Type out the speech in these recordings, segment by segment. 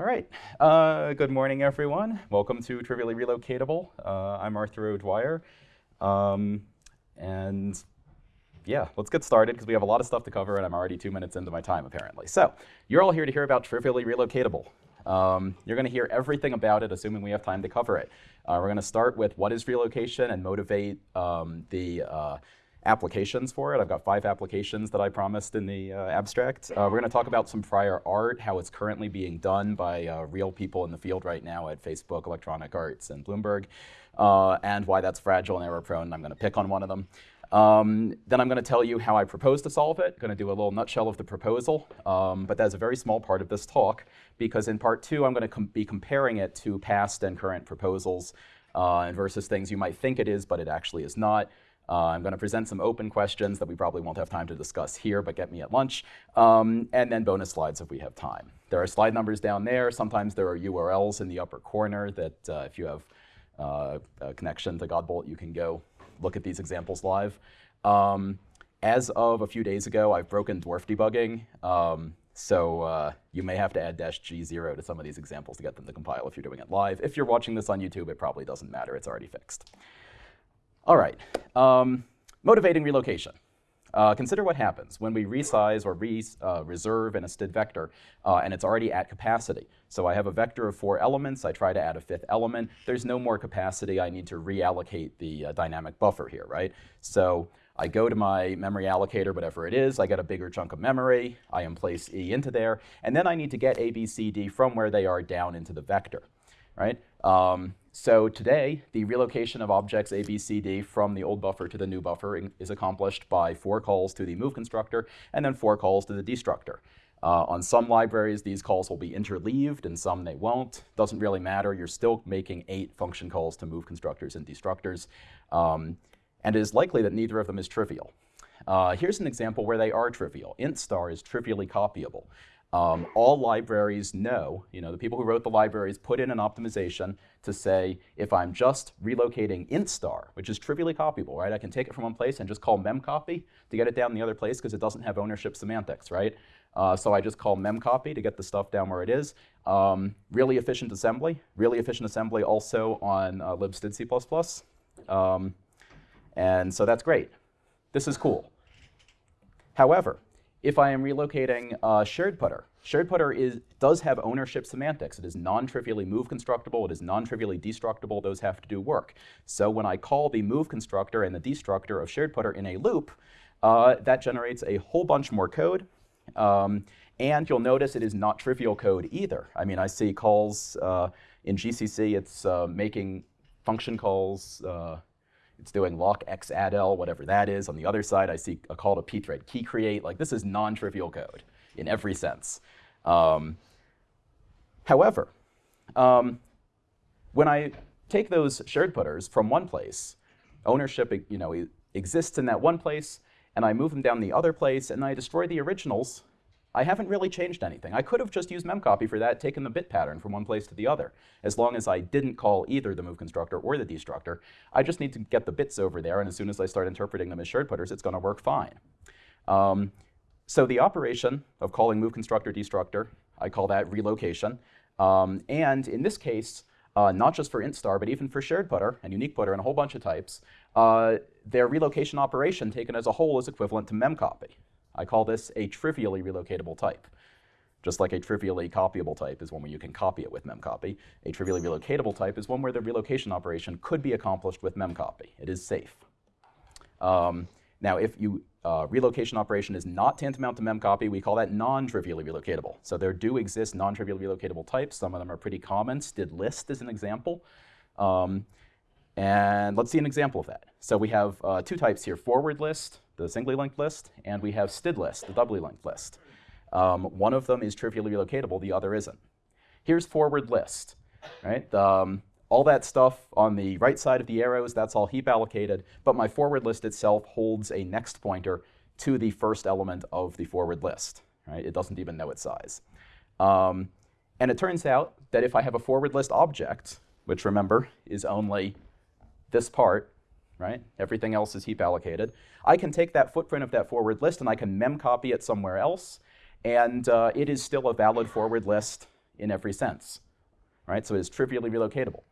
All right. Uh, good morning, everyone. Welcome to Trivially Relocatable. Uh, I'm Arthur O'Dwyer. Um, and yeah, let's get started because we have a lot of stuff to cover and I'm already two minutes into my time, apparently. So you're all here to hear about Trivially Relocatable. Um, you're going to hear everything about it, assuming we have time to cover it. Uh, we're going to start with what is relocation and motivate um, the uh, applications for it. I've got five applications that I promised in the uh, abstract. Uh, we're going to talk about some prior art, how it's currently being done by uh, real people in the field right now at Facebook, Electronic Arts, and Bloomberg, uh, and why that's fragile and error prone. I'm going to pick on one of them. Um, then I'm going to tell you how I propose to solve it. Going to do a little nutshell of the proposal, um, but that's a very small part of this talk because in part two I'm going to com be comparing it to past and current proposals uh, versus things you might think it is, but it actually is not. Uh, I'm going to present some open questions that we probably won't have time to discuss here, but get me at lunch, um, and then bonus slides if we have time. There are slide numbers down there. Sometimes there are URLs in the upper corner that uh, if you have uh, a connection to Godbolt, you can go look at these examples live. Um, as of a few days ago, I've broken dwarf debugging. Um, so uh, you may have to add dash G0 to some of these examples to get them to compile if you're doing it live. If you're watching this on YouTube, it probably doesn't matter. It's already fixed. All right, um, motivating relocation. Uh, consider what happens when we resize or re, uh, reserve an std vector uh, and it's already at capacity. So I have a vector of four elements. I try to add a fifth element. There's no more capacity. I need to reallocate the uh, dynamic buffer here, right? So I go to my memory allocator, whatever it is. I get a bigger chunk of memory. I place E into there. And then I need to get A, B, C, D from where they are down into the vector, right? Um, so today, the relocation of objects A, B, C, D from the old buffer to the new buffer is accomplished by four calls to the move constructor and then four calls to the destructor. Uh, on some libraries, these calls will be interleaved, and some they won't. Doesn't really matter. You're still making eight function calls to move constructors and destructors. Um, and it is likely that neither of them is trivial. Uh, here's an example where they are trivial. int star is trivially copyable. Um, all libraries know, you know, the people who wrote the libraries put in an optimization to say, if I'm just relocating int star, which is trivially copyable, right? I can take it from one place and just call memcopy to get it down the other place because it doesn't have ownership semantics, right? Uh, so I just call memcopy to get the stuff down where it is. Um, really efficient assembly. Really efficient assembly also on uh, libstdc++. Um, and so that's great. This is cool. However, if I am relocating uh, shared putter, shared putter is, does have ownership semantics. It is non-trivially move constructible. It is non-trivially destructible. Those have to do work. So when I call the move constructor and the destructor of shared putter in a loop, uh, that generates a whole bunch more code. Um, and you'll notice it is not trivial code either. I mean, I see calls uh, in GCC, it's uh, making function calls uh, it's doing lock xaddl, whatever that is. On the other side, I see a call to pthread key create. Like this is non-trivial code in every sense. Um, however, um, when I take those shared putters from one place, ownership you know, exists in that one place, and I move them down the other place, and I destroy the originals, I haven't really changed anything. I could have just used memcopy for that, taken the bit pattern from one place to the other. As long as I didn't call either the move constructor or the destructor, I just need to get the bits over there, and as soon as I start interpreting them as shared putters, it's going to work fine. Um, so the operation of calling move constructor destructor, I call that relocation. Um, and in this case, uh, not just for int star, but even for shared putter and unique putter and a whole bunch of types, uh, their relocation operation taken as a whole is equivalent to memcopy. I call this a trivially relocatable type. Just like a trivially copyable type is one where you can copy it with memcopy, a trivially relocatable type is one where the relocation operation could be accomplished with memcopy. It is safe. Um, now, if you uh, relocation operation is not tantamount to memcopy, we call that non-trivially relocatable. So there do exist non-trivially relocatable types. Some of them are pretty common. Std list is an example. Um, and let's see an example of that. So we have uh, two types here, forward list the singly linked list, and we have std list, the doubly linked list. Um, one of them is trivially relocatable, the other isn't. Here's forward list, right? Um, all that stuff on the right side of the arrows, that's all heap allocated, but my forward list itself holds a next pointer to the first element of the forward list, right? It doesn't even know its size. Um, and it turns out that if I have a forward list object, which remember is only this part, right? Everything else is heap allocated. I can take that footprint of that forward list and I can mem copy it somewhere else, and uh, it is still a valid forward list in every sense, right? So it is trivially relocatable.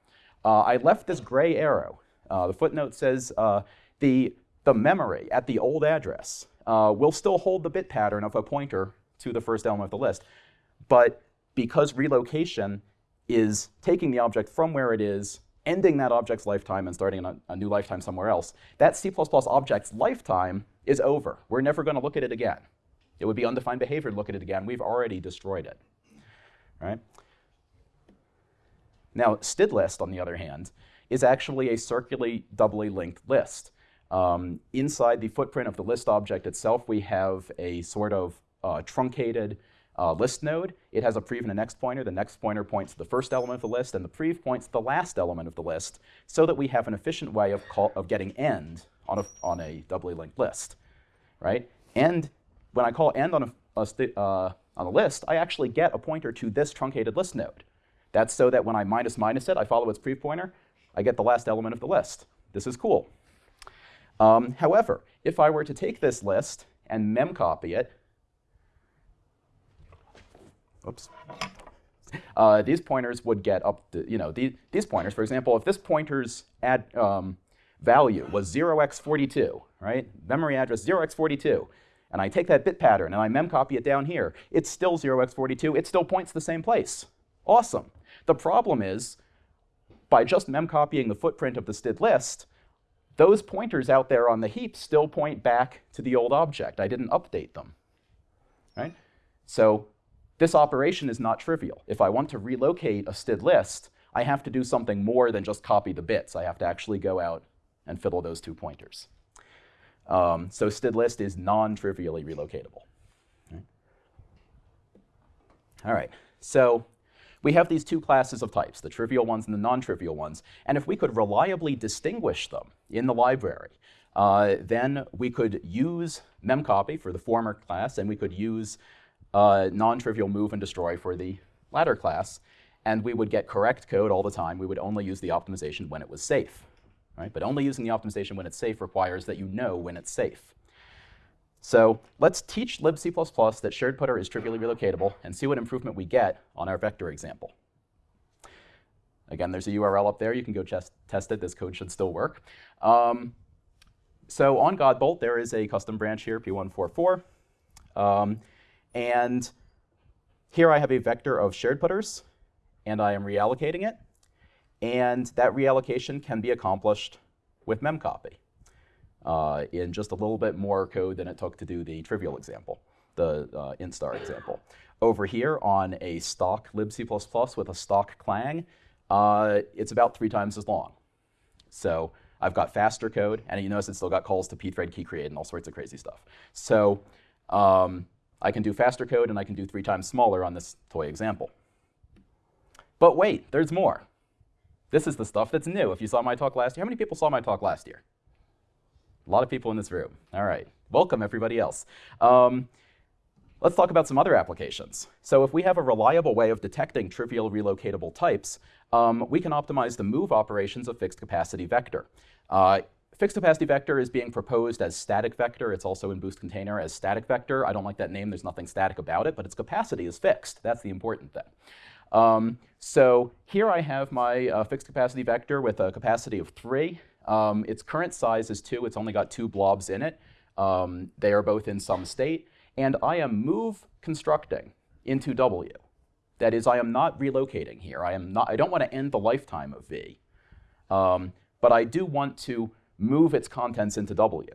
Uh, I left this gray arrow. Uh, the footnote says uh, the, the memory at the old address uh, will still hold the bit pattern of a pointer to the first element of the list, but because relocation is taking the object from where it is, ending that object's lifetime and starting a, a new lifetime somewhere else, that C++ object's lifetime is over. We're never going to look at it again. It would be undefined behavior to look at it again. We've already destroyed it. Right? Now, stdlist, on the other hand, is actually a circularly doubly linked list. Um, inside the footprint of the list object itself, we have a sort of uh, truncated uh, list node. It has a prev and a next pointer. The next pointer points to the first element of the list, and the prev points to the last element of the list, so that we have an efficient way of, call, of getting end on a, on a doubly linked list, right? And when I call end on a, a uh, on a list, I actually get a pointer to this truncated list node. That's so that when I minus minus it, I follow its prev pointer, I get the last element of the list. This is cool. Um, however, if I were to take this list and memcopy it, oops, uh, these pointers would get up to, you know, these, these pointers, for example, if this pointer's add, um, value was 0x42, right, memory address 0x42, and I take that bit pattern and I memcopy it down here, it's still 0x42, it still points the same place. Awesome. The problem is, by just memcopying the footprint of the std list, those pointers out there on the heap still point back to the old object. I didn't update them. Right? So this operation is not trivial. If I want to relocate a std list, I have to do something more than just copy the bits. I have to actually go out and fiddle those two pointers. Um, so std list is non-trivially relocatable. All right, so we have these two classes of types, the trivial ones and the non-trivial ones. And if we could reliably distinguish them in the library, uh, then we could use memcopy for the former class, and we could use uh, non-trivial move and destroy for the latter class, and we would get correct code all the time. We would only use the optimization when it was safe. Right? But only using the optimization when it's safe requires that you know when it's safe. So let's teach libc++ that shared putter is trivially relocatable and see what improvement we get on our vector example. Again, there's a URL up there. You can go test it. This code should still work. Um, so on Godbolt, there is a custom branch here, P1144. Um, and here I have a vector of shared putters, and I am reallocating it. And that reallocation can be accomplished with memcopy uh, in just a little bit more code than it took to do the trivial example, the uh, int star example. Over here on a stock libc++ with a stock clang, uh, it's about three times as long. So I've got faster code, and you notice it's still got calls to pthread key create and all sorts of crazy stuff. So um, I can do faster code, and I can do three times smaller on this toy example. But wait, there's more. This is the stuff that's new. If you saw my talk last year, how many people saw my talk last year? A lot of people in this room. All right. Welcome, everybody else. Um, let's talk about some other applications. So if we have a reliable way of detecting trivial relocatable types, um, we can optimize the move operations of fixed capacity vector. Uh, fixed capacity vector is being proposed as static vector. It's also in boost container as static vector. I don't like that name. There's nothing static about it, but its capacity is fixed. That's the important thing. Um, so here I have my uh, fixed capacity vector with a capacity of 3. Um, its current size is 2. It's only got two blobs in it. Um, they are both in some state. And I am move constructing into W. That is, I am not relocating here. I, am not, I don't want to end the lifetime of V. Um, but I do want to move its contents into W.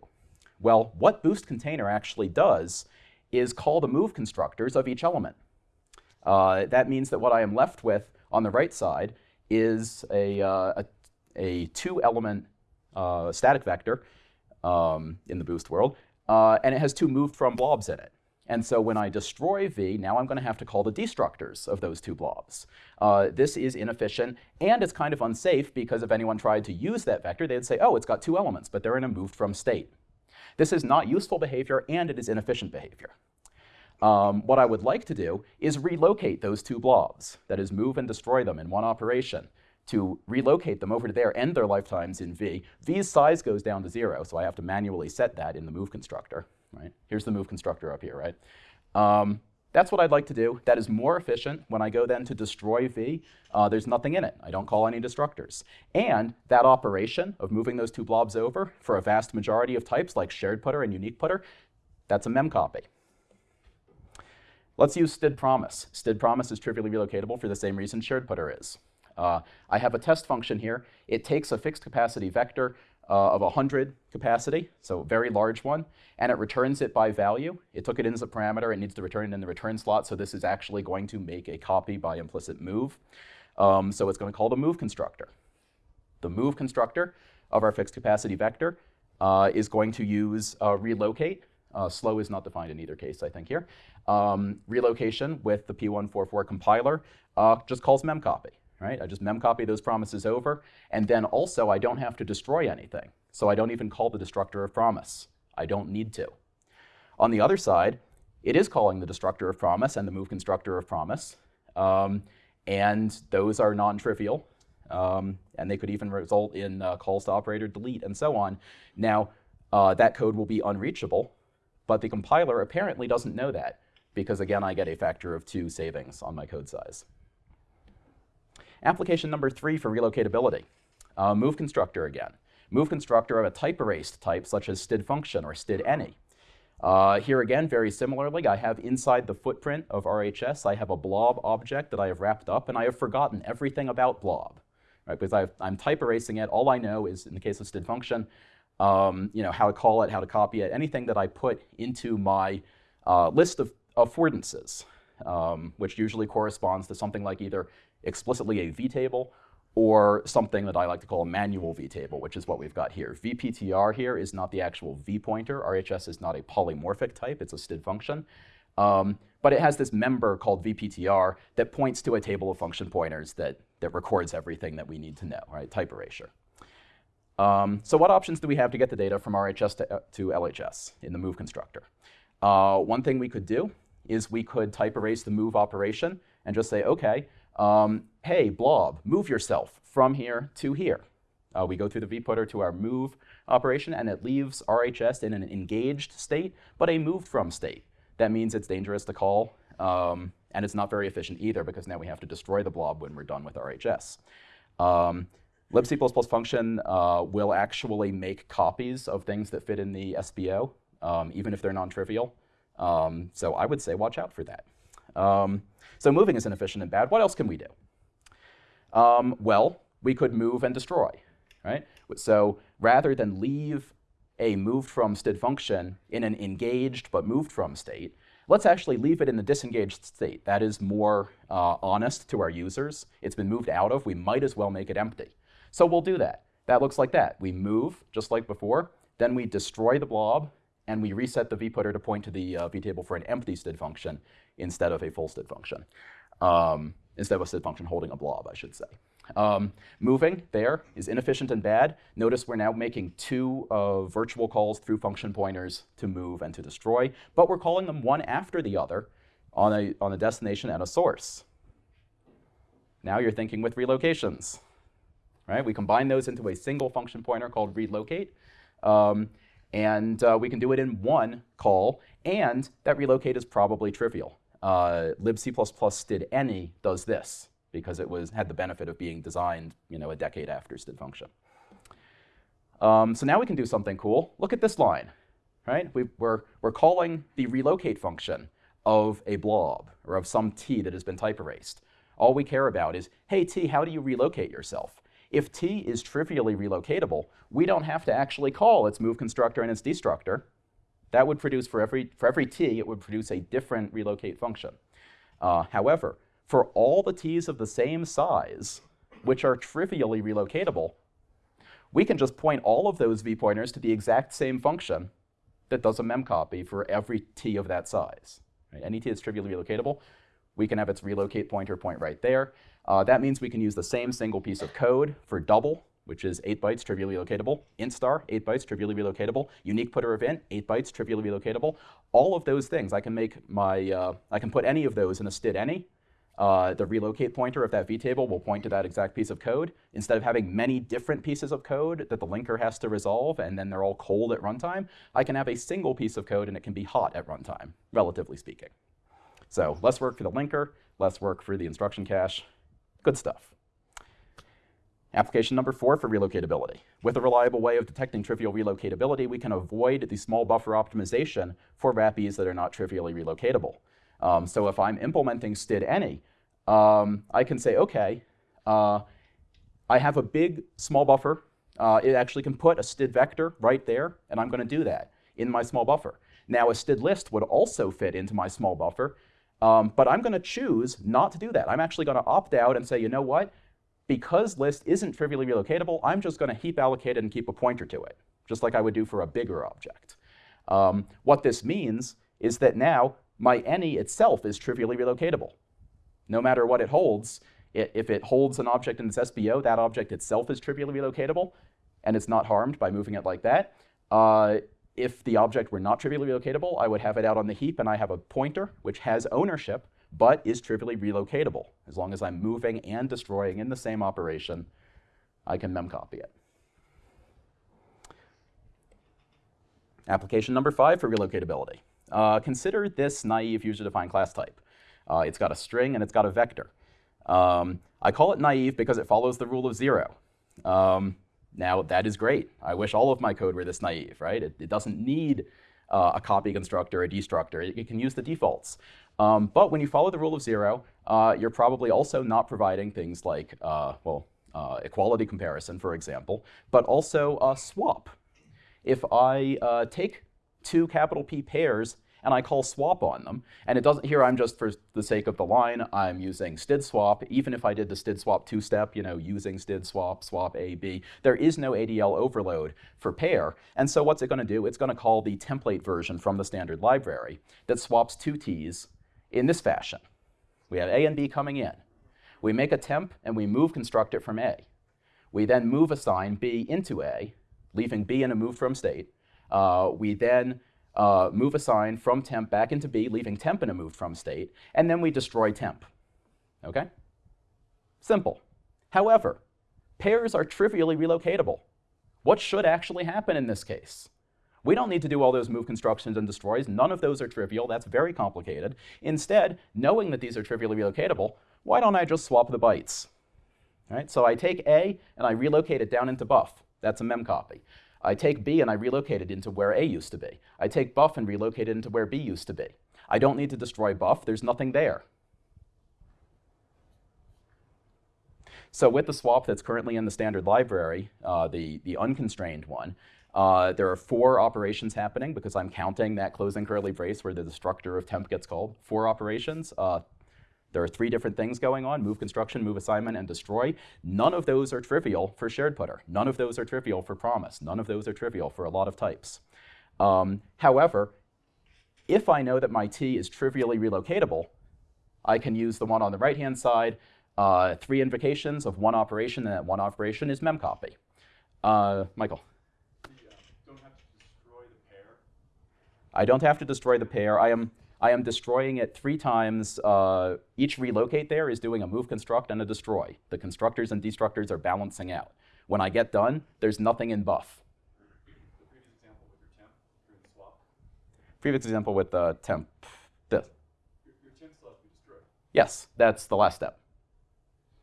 Well, what boost container actually does is call the move constructors of each element. Uh, that means that what I am left with on the right side is a, uh, a, a two-element uh, static vector um, in the boost world, uh, and it has two moved from blobs in it. And so when I destroy V, now I'm going to have to call the destructors of those two blobs. Uh, this is inefficient, and it's kind of unsafe because if anyone tried to use that vector, they'd say, oh, it's got two elements, but they're in a moved from state. This is not useful behavior, and it is inefficient behavior. Um, what I would like to do is relocate those two blobs, that is, move and destroy them in one operation to relocate them over to there, end their lifetimes in V. V's size goes down to zero, so I have to manually set that in the move constructor. Right? Here's the move constructor up here, right? Um, That's what I'd like to do. That is more efficient. When I go then to destroy v, uh, there's nothing in it. I don't call any destructors. And that operation of moving those two blobs over for a vast majority of types like shared putter and unique putter, that's a memcopy. Let's use std promise. std promise is trivially relocatable for the same reason shared putter is. Uh, I have a test function here. It takes a fixed capacity vector uh, of 100 capacity, so a very large one, and it returns it by value. It took it in as a parameter. It needs to return it in the return slot, so this is actually going to make a copy by implicit move. Um, so it's going to call the move constructor. The move constructor of our fixed capacity vector uh, is going to use uh, relocate. Uh, slow is not defined in either case, I think, here. Um, relocation with the P1144 compiler uh, just calls memcopy right? I just memcopy those promises over, and then also I don't have to destroy anything. So I don't even call the destructor of promise. I don't need to. On the other side, it is calling the destructor of promise and the move constructor of promise, um, and those are non-trivial, um, and they could even result in uh, calls to operator delete and so on. Now, uh, that code will be unreachable, but the compiler apparently doesn't know that, because again, I get a factor of two savings on my code size. Application number three for relocatability. Uh, move constructor again. Move constructor of a type erased type such as std function or std any. Uh, here again, very similarly, I have inside the footprint of RHS, I have a blob object that I have wrapped up, and I have forgotten everything about blob. Right, because i am type erasing it. All I know is, in the case of std function, um, you know, how to call it, how to copy it, anything that I put into my uh, list of affordances, um, which usually corresponds to something like either explicitly a vtable or something that I like to call a manual vtable, which is what we've got here. vptr here is not the actual v pointer. RHS is not a polymorphic type. It's a std function. Um, but it has this member called vptr that points to a table of function pointers that, that records everything that we need to know, right? Type erasure. Um, so what options do we have to get the data from RHS to, to LHS in the move constructor? Uh, one thing we could do is we could type erase the move operation and just say, OK, um, hey, blob, move yourself from here to here. Uh, we go through the vputter to our move operation, and it leaves RHS in an engaged state, but a moved from state. That means it's dangerous to call, um, and it's not very efficient either, because now we have to destroy the blob when we're done with RHS. Um, libc++ function uh, will actually make copies of things that fit in the SBO, um, even if they're non-trivial. Um, so I would say watch out for that. Um, so moving is inefficient and bad. What else can we do? Um, well, we could move and destroy, right? So rather than leave a moved from std function in an engaged but moved from state, let's actually leave it in the disengaged state. That is more uh, honest to our users. It's been moved out of. We might as well make it empty. So we'll do that. That looks like that. We move, just like before. Then we destroy the blob, and we reset the vputter to point to the uh, vtable for an empty std function instead of a full std function. Um, instead of a std function holding a blob, I should say. Um, moving there is inefficient and bad. Notice we're now making two uh, virtual calls through function pointers to move and to destroy, but we're calling them one after the other on a, on a destination and a source. Now you're thinking with relocations, right? We combine those into a single function pointer called relocate. Um, and uh, we can do it in one call, and that relocate is probably trivial. Uh, libc++ std any does this because it was had the benefit of being designed you know, a decade after std function. Um, so now we can do something cool. Look at this line, right? We, we're, we're calling the relocate function of a blob or of some t that has been type erased. All we care about is, hey, t, how do you relocate yourself? If T is trivially relocatable, we don't have to actually call its move constructor and its destructor. That would produce, for every, for every T, it would produce a different relocate function. Uh, however, for all the T's of the same size, which are trivially relocatable, we can just point all of those v-pointers to the exact same function that does a memcopy for every t of that size. Right? Any t that's trivially relocatable, we can have its relocate pointer point right there. Uh, that means we can use the same single piece of code for double, which is 8 bytes trivially relocatable, int star, 8 bytes trivially relocatable, unique putter event, 8 bytes trivially relocatable. All of those things, I can make my, uh, I can put any of those in a std any. Uh, the relocate pointer of that vtable will point to that exact piece of code. Instead of having many different pieces of code that the linker has to resolve and then they're all cold at runtime, I can have a single piece of code and it can be hot at runtime, relatively speaking. So less work for the linker, less work for the instruction cache. Good stuff. Application number four for relocatability. With a reliable way of detecting trivial relocatability, we can avoid the small buffer optimization for wrappees that are not trivially relocatable. Um, so if I'm implementing std any, um, I can say, okay, uh, I have a big small buffer. Uh, it actually can put a std vector right there, and I'm going to do that in my small buffer. Now, a std list would also fit into my small buffer, um, but I'm going to choose not to do that. I'm actually going to opt out and say, you know what? because list isn't trivially relocatable, I'm just going to heap allocate it and keep a pointer to it, just like I would do for a bigger object. Um, what this means is that now my any itself is trivially relocatable. No matter what it holds, it, if it holds an object in its SBO, that object itself is trivially relocatable, and it's not harmed by moving it like that. Uh, if the object were not trivially relocatable, I would have it out on the heap, and I have a pointer which has ownership but is trivially relocatable. As long as I'm moving and destroying in the same operation, I can memcopy it. Application number five for relocatability. Uh, consider this naive user-defined class type. Uh, it's got a string and it's got a vector. Um, I call it naive because it follows the rule of zero. Um, now, that is great. I wish all of my code were this naive, right? It, it doesn't need uh, a copy constructor, a destructor. It, it, can use the defaults. Um, but when you follow the rule of zero, uh, you're probably also not providing things like, uh, well, uh, equality comparison, for example, but also a swap. If I uh, take two capital P pairs and I call swap on them. And it doesn't, here I'm just for the sake of the line, I'm using std swap. Even if I did the std swap two-step, you know, using std swap, swap A, B, there is no ADL overload for pair. And so what's it gonna do? It's gonna call the template version from the standard library that swaps two T's in this fashion. We have A and B coming in. We make a temp and we move construct it from A. We then move assign B into A, leaving B in a move from state. Uh, we then uh, move assign from temp back into B, leaving temp in a move from state, and then we destroy temp. Okay? Simple. However, pairs are trivially relocatable. What should actually happen in this case? We don't need to do all those move constructions and destroys. None of those are trivial. That's very complicated. Instead, knowing that these are trivially relocatable, why don't I just swap the bytes? All right, so I take A and I relocate it down into buff. That's a mem copy. I take B and I relocate it into where A used to be. I take buff and relocate it into where B used to be. I don't need to destroy buff. There's nothing there. So with the swap that's currently in the standard library, uh, the, the unconstrained one, uh, there are four operations happening because I'm counting that closing curly brace where the destructor of temp gets called. Four operations. Uh, there are three different things going on, move construction, move assignment, and destroy. None of those are trivial for shared putter. None of those are trivial for promise. None of those are trivial for a lot of types. Um, however, if I know that my T is trivially relocatable, I can use the one on the right-hand side, uh, three invocations of one operation, and that one operation is memcopy. Uh, Michael. I don't have to destroy the pair. I am, I am destroying it three times. Uh, each relocate there is doing a move construct and a destroy. The constructors and destructors are balancing out. When I get done, there's nothing in buff. Previous example with the temp. This. Your, your temp still has to be destroyed. Yes, that's the last step.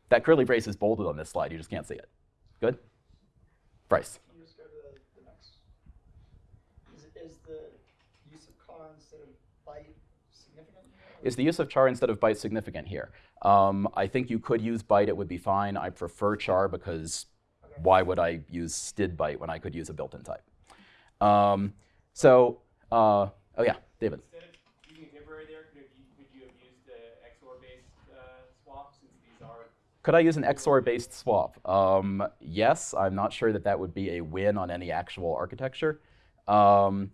That curly brace is bolded on this slide. You just can't see it. Good? Bryce. Is the use of char instead of byte significant here? Um, I think you could use byte, it would be fine. I prefer char because okay. why would I use std byte when I could use a built-in type? Um, so, uh, oh yeah, David. Instead of using a there, could you, could you have used an XOR-based uh, swap since these are could I use an XOR-based swap? Um, yes, I'm not sure that that would be a win on any actual architecture. Um,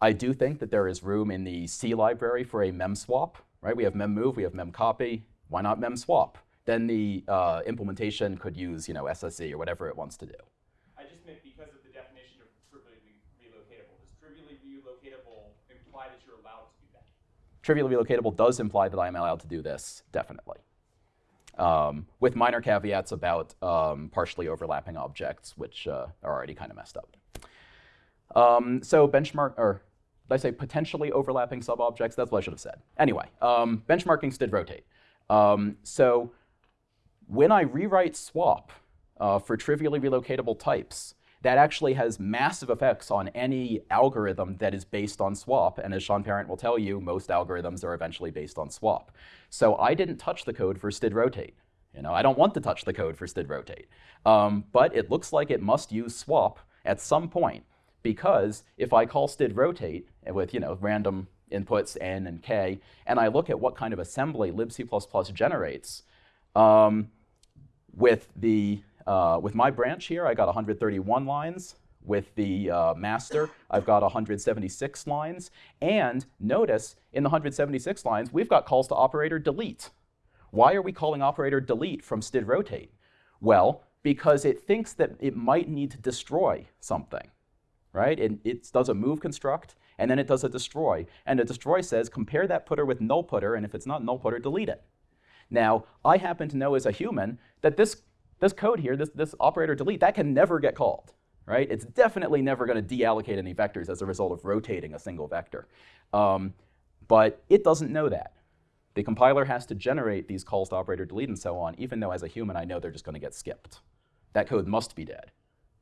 I do think that there is room in the C library for a mem swap right? We have mem move, we have mem copy. Why not mem swap? Then the uh, implementation could use, you know, SSE or whatever it wants to do. I just meant because of the definition of trivially relocatable. Does trivially relocatable imply that you're allowed to do that? Trivially relocatable does imply that I am allowed to do this, definitely. Um, with minor caveats about um, partially overlapping objects, which uh, are already kind of messed up. Um, so benchmark, or did I say potentially overlapping subobjects? That's what I should have said. Anyway, um, benchmarking std rotate. Um, so when I rewrite swap uh, for trivially relocatable types, that actually has massive effects on any algorithm that is based on swap. And as Sean Parent will tell you, most algorithms are eventually based on swap. So I didn't touch the code for std rotate. You know, I don't want to touch the code for std rotate. Um, but it looks like it must use swap at some point because if I call std rotate with you know random inputs n and k, and I look at what kind of assembly libc++ generates, um, with the uh, with my branch here, I got 131 lines. With the uh, master, I've got 176 lines. And notice, in the 176 lines, we've got calls to operator delete. Why are we calling operator delete from std rotate? Well, because it thinks that it might need to destroy something, right? It, it does a move construct, and then it does a destroy. And a destroy says, compare that putter with null putter, and if it's not null putter, delete it. Now, I happen to know as a human that this, this code here, this, this operator delete, that can never get called, right? It's definitely never going to deallocate any vectors as a result of rotating a single vector. Um, but it doesn't know that. The compiler has to generate these calls to operator delete and so on, even though as a human I know they're just going to get skipped. That code must be dead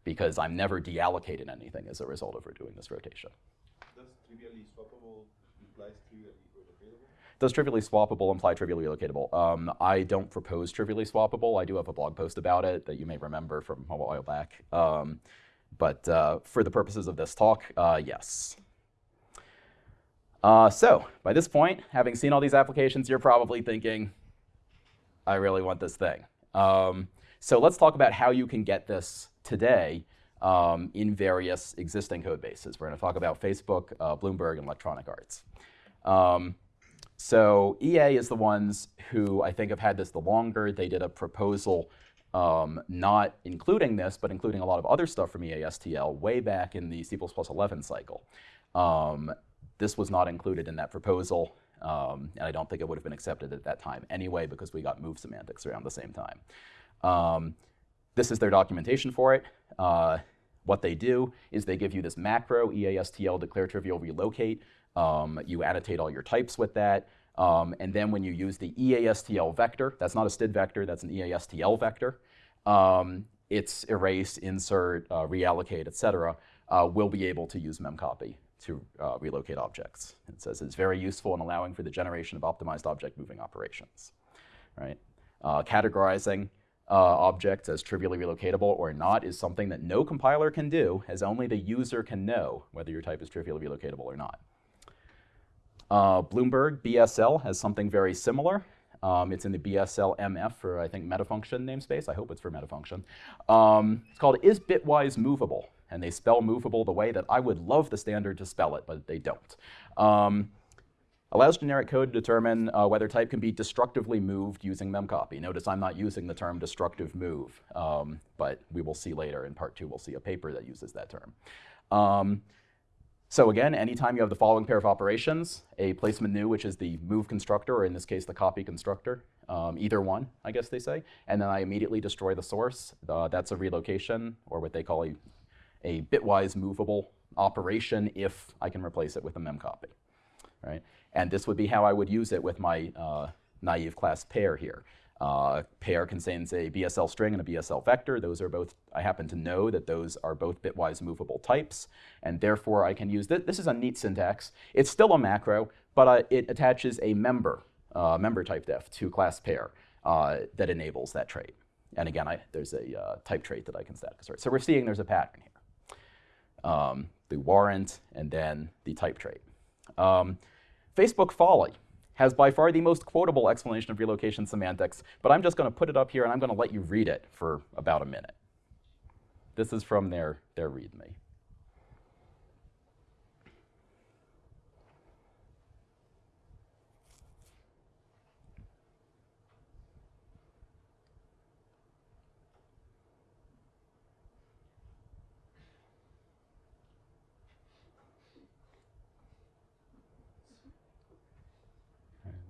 because I'm never deallocating anything as a result of doing this rotation. Does trivially swappable implies trivially relocatable? Does trivially swappable imply trivially relocatable? Um, I don't propose trivially swappable. I do have a blog post about it that you may remember from a while back. Um, but uh, for the purposes of this talk, uh, yes. Uh, so by this point, having seen all these applications, you're probably thinking, I really want this thing. Um, so let's talk about how you can get this today um, in various existing code bases. We're going to talk about Facebook, uh, Bloomberg, and Electronic Arts. Um, so EA is the ones who I think have had this the longer. They did a proposal um, not including this, but including a lot of other stuff from EASTL way back in the C++ 11 cycle. Um, this was not included in that proposal, um, and I don't think it would have been accepted at that time anyway because we got move semantics around the same time. This is their documentation for it. Uh, what they do is they give you this macro, EASTL declare trivial relocate. Um, you annotate all your types with that. Um, and then when you use the EASTL vector, that's not a std vector, that's an EASTL vector, um, it's erase, insert, uh, reallocate, et cetera, uh, we'll be able to use memcopy to uh, relocate objects. It says it's very useful in allowing for the generation of optimized object moving operations. Right? Uh, categorizing uh, objects as trivially relocatable or not is something that no compiler can do, as only the user can know whether your type is trivially relocatable or not. Uh, Bloomberg BSL has something very similar. Um, it's in the BSL MF for, I think, metafunction namespace. I hope it's for metafunction. Um, it's called is bitwise movable. And they spell movable the way that I would love the standard to spell it, but they don't. Um, allows generic code to determine uh, whether type can be destructively moved using memcopy. Notice I'm not using the term destructive move, um, but we will see later in part two, we'll see a paper that uses that term. Um, so again, anytime you have the following pair of operations, a placement new, which is the move constructor, or in this case, the copy constructor, um, either one, I guess they say, and then I immediately destroy the source, uh, that's a relocation, or what they call a, a bitwise movable operation if I can replace it with a memcopy, right? And this would be how I would use it with my uh, naive class pair here. Uh, pair contains a BSL string and a BSL vector. Those are both, I happen to know that those are both bitwise movable types, and therefore I can use, th this is a neat syntax. It's still a macro, but uh, it attaches a member, uh, member type def to class pair uh, that enables that trait. And again, I, there's a uh, type trait that I can static assert. So we're seeing there's a pattern here. Um, the warrant and then the type trait. Um, Facebook folly has by far the most quotable explanation of relocation semantics, but I'm just going to put it up here and I'm going to let you read it for about a minute. This is from their, their README.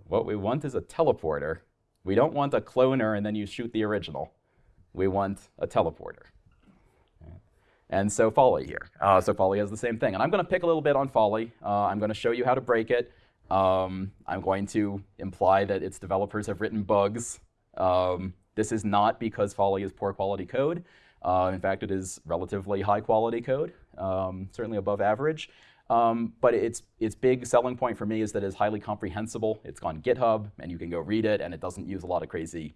What we want is a teleporter. We don't want a cloner and then you shoot the original. We want a teleporter. And so folly here. Uh, so folly has the same thing. And I'm going to pick a little bit on folly. Uh, I'm going to show you how to break it. Um, I'm going to imply that its developers have written bugs. Um, this is not because folly is poor quality code. Uh, in fact, it is relatively high quality code, um, certainly above average. Um, but its, its big selling point for me is that it's highly comprehensible. It's on GitHub, and you can go read it, and it doesn't use a lot of crazy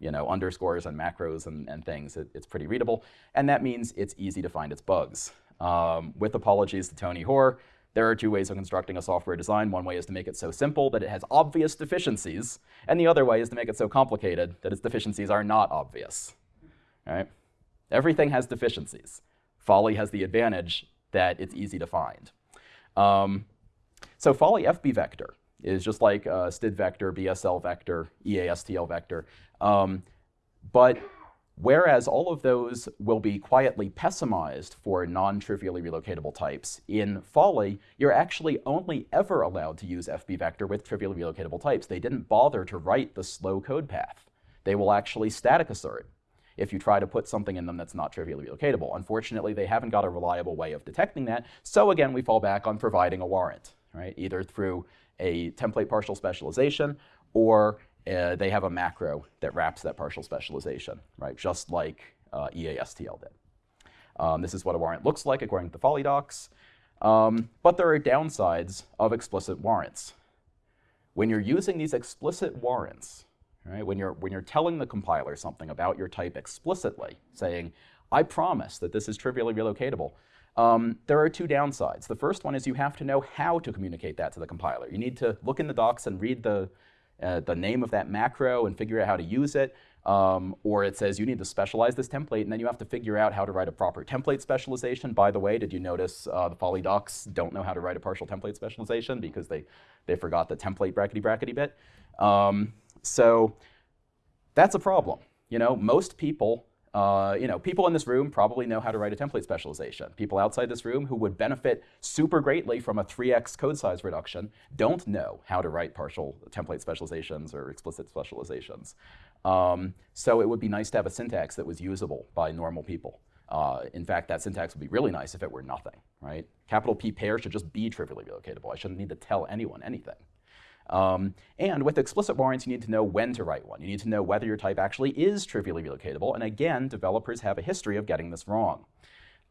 you know, underscores and macros and, and things. It, it's pretty readable, and that means it's easy to find its bugs. Um, with apologies to Tony Hoare, there are two ways of constructing a software design. One way is to make it so simple that it has obvious deficiencies, and the other way is to make it so complicated that its deficiencies are not obvious. Right? Everything has deficiencies. Folly has the advantage that it's easy to find. Um, so Folly FB vector is just like uh, std vector, BSL vector, EASTL vector. Um, but whereas all of those will be quietly pessimized for non-trivially relocatable types, in Folly, you're actually only ever allowed to use FB vector with trivially relocatable types. They didn't bother to write the slow code path. They will actually static assert if you try to put something in them that's not trivially relocatable. Unfortunately, they haven't got a reliable way of detecting that. So again, we fall back on providing a warrant, right? Either through a template partial specialization or uh, they have a macro that wraps that partial specialization, right? Just like uh, EASTL did. Um, this is what a warrant looks like according to the Folly docs. Um, but there are downsides of explicit warrants. When you're using these explicit warrants, right, when, you're, when you're telling the compiler something about your type explicitly, saying, I promise that this is trivially relocatable, um, there are two downsides. The first one is you have to know how to communicate that to the compiler. You need to look in the docs and read the, uh, the name of that macro and figure out how to use it. Um, or it says you need to specialize this template, and then you have to figure out how to write a proper template specialization. By the way, did you notice uh, the Folly docs don't know how to write a partial template specialization because they, they forgot the template brackety brackety bit? Um, so that's a problem. You know, most people uh, you know, people in this room probably know how to write a template specialization. People outside this room who would benefit super greatly from a 3x code size reduction don't know how to write partial template specializations or explicit specializations. Um, so it would be nice to have a syntax that was usable by normal people. Uh, in fact, that syntax would be really nice if it were nothing, right? Capital P pair should just be trivially relocatable. I shouldn't need to tell anyone anything. Um, and with explicit warrants, you need to know when to write one. You need to know whether your type actually is trivially relocatable. And again, developers have a history of getting this wrong.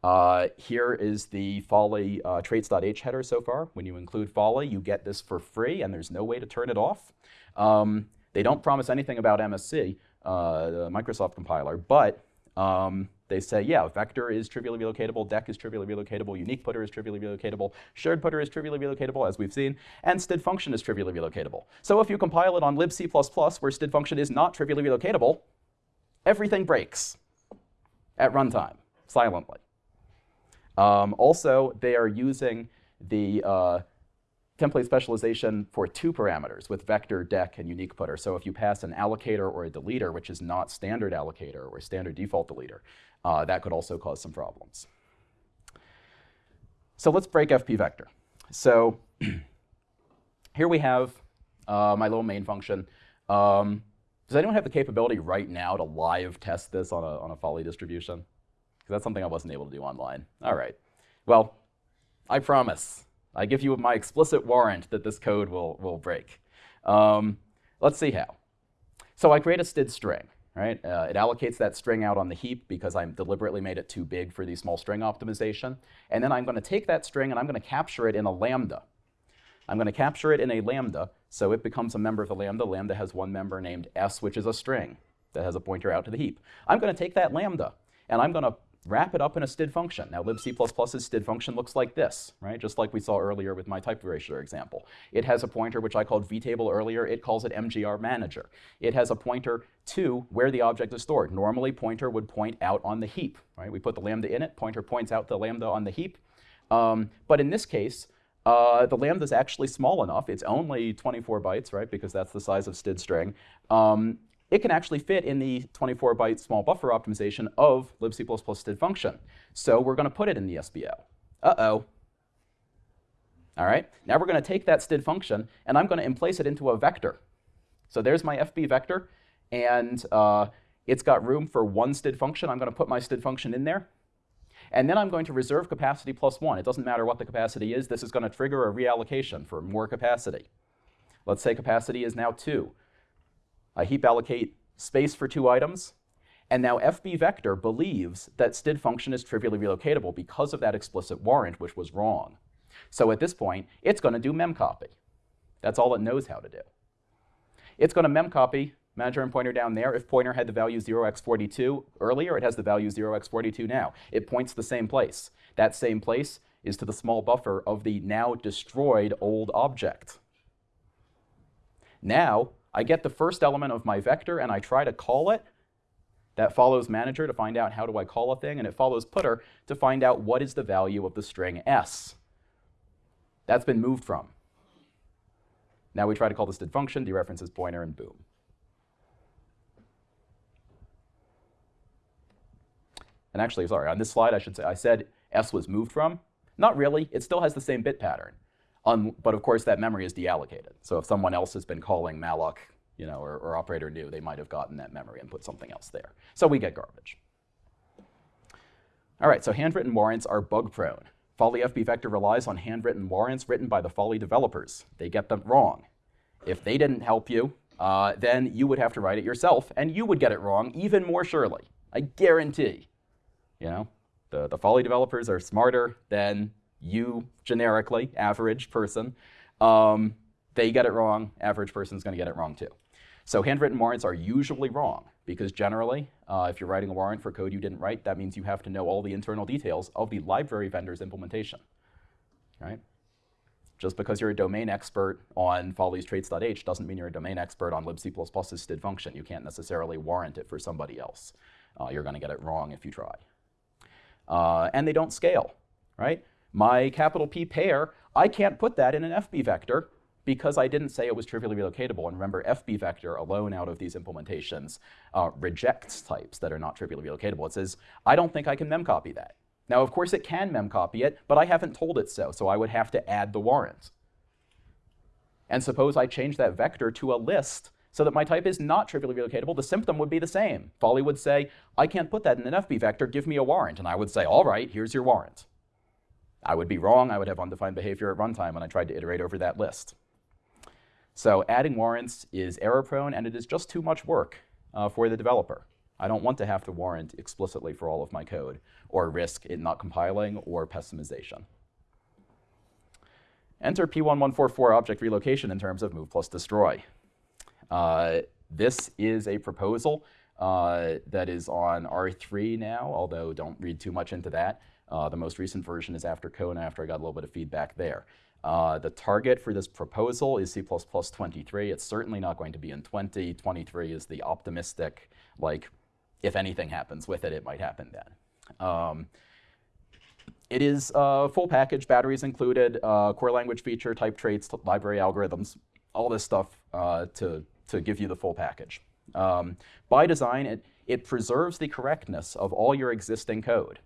Uh, here is the Folly uh, traits.h header so far. When you include Folly, you get this for free, and there's no way to turn it off. Um, they don't promise anything about MSC, uh, the Microsoft compiler, but um, they say, yeah, vector is trivially relocatable, deque is trivially relocatable, unique putter is trivially relocatable, shared putter is trivially relocatable, as we've seen, and std function is trivially relocatable. So if you compile it on libc++ where std function is not trivially relocatable, everything breaks at runtime, silently. Um, also, they are using the uh, template specialization for two parameters with vector, deque, and unique putter. So if you pass an allocator or a deleter, which is not standard allocator or standard default deleter, uh, that could also cause some problems. So let's break FB vector. So here we have uh, my little main function. Um, does anyone have the capability right now to live test this on a, on a Folly distribution? Because that's something I wasn't able to do online. All right. Well, I promise. I give you my explicit warrant that this code will, will break. Um, let's see how. So I create a std string right? Uh, it allocates that string out on the heap because I deliberately made it too big for the small string optimization. And then I'm going to take that string and I'm going to capture it in a lambda. I'm going to capture it in a lambda, so it becomes a member of the lambda. Lambda has one member named s, which is a string that has a pointer out to the heap. I'm going to take that lambda, and I'm going to wrap it up in a std function. Now libc++'s std function looks like this, right? Just like we saw earlier with my type erasure example. It has a pointer which I called vtable earlier. It calls it mgr manager. It has a pointer to where the object is stored. Normally pointer would point out on the heap, right? We put the lambda in it, pointer points out the lambda on the heap. Um, but in this case, uh, the lambda is actually small enough. It's only 24 bytes, right? Because that's the size of std string. Um, it can actually fit in the 24-byte small buffer optimization of libc++ std function. So we're going to put it in the SBO. Uh-oh. All right, now we're going to take that std function, and I'm going to emplace it into a vector. So there's my FB vector, and uh, it's got room for one std function. I'm going to put my std function in there. And then I'm going to reserve capacity plus 1. It doesn't matter what the capacity is. This is going to trigger a reallocation for more capacity. Let's say capacity is now 2. I heap allocate space for two items. And now FB Vector believes that std function is trivially relocatable because of that explicit warrant, which was wrong. So at this point, it's going to do memcopy. That's all it knows how to do. It's going to memcopy manager and pointer down there. If pointer had the value 0x42 earlier, it has the value 0x42 now. It points the same place. That same place is to the small buffer of the now destroyed old object. Now, I get the first element of my vector and I try to call it. That follows manager to find out how do I call a thing, and it follows putter to find out what is the value of the string s. That's been moved from. Now we try to call the std function, dereferences pointer, and boom. And actually, sorry, on this slide I should say, I said s was moved from. Not really, it still has the same bit pattern. Um, but of course that memory is deallocated. So if someone else has been calling malloc you know, or, or operator new, they might have gotten that memory and put something else there. So we get garbage. All right, so handwritten warrants are bug prone. Folly FB vector relies on handwritten warrants written by the Folly developers. They get them wrong. If they didn't help you, uh, then you would have to write it yourself, and you would get it wrong even more surely. I guarantee. You know, the, the Folly developers are smarter than you generically, average person. Um, they get it wrong, average person's going to get it wrong too. So handwritten warrants are usually wrong because generally, uh, if you're writing a warrant for code you didn't write, that means you have to know all the internal details of the library vendor's implementation, right? Just because you're a domain expert on Folly's traits.h doesn't mean you're a domain expert on libc++'s std function. You can't necessarily warrant it for somebody else. Uh, you're going to get it wrong if you try. Uh, and they don't scale, right? My capital P pair, I can't put that in an FB vector because I didn't say it was trivially relocatable. And remember, FB vector alone out of these implementations uh, rejects types that are not trivially relocatable. It says, I don't think I can memcopy that. Now, of course, it can memcopy it, but I haven't told it so, so I would have to add the warrant. And suppose I change that vector to a list so that my type is not trivially relocatable, the symptom would be the same. Folly would say, I can't put that in an FB vector, give me a warrant. And I would say, all right, here's your warrant. I would be wrong, I would have undefined behavior at runtime when I tried to iterate over that list. So adding warrants is error prone and it is just too much work uh, for the developer. I don't want to have to warrant explicitly for all of my code or risk it not compiling or pessimization. Enter P1144 object relocation in terms of move plus destroy. Uh, this is a proposal uh, that is on R3 now, although don't read too much into that. Uh, the most recent version is after Kona after I got a little bit of feedback there. Uh, the target for this proposal is C++ 23. It's certainly not going to be in 20. 23 is the optimistic, like, if anything happens with it, it might happen then. Um, it is a full package, batteries included, uh, core language feature, type traits, library algorithms, all this stuff uh, to, to give you the full package. Um, by design, it, it preserves the correctness of all your existing code.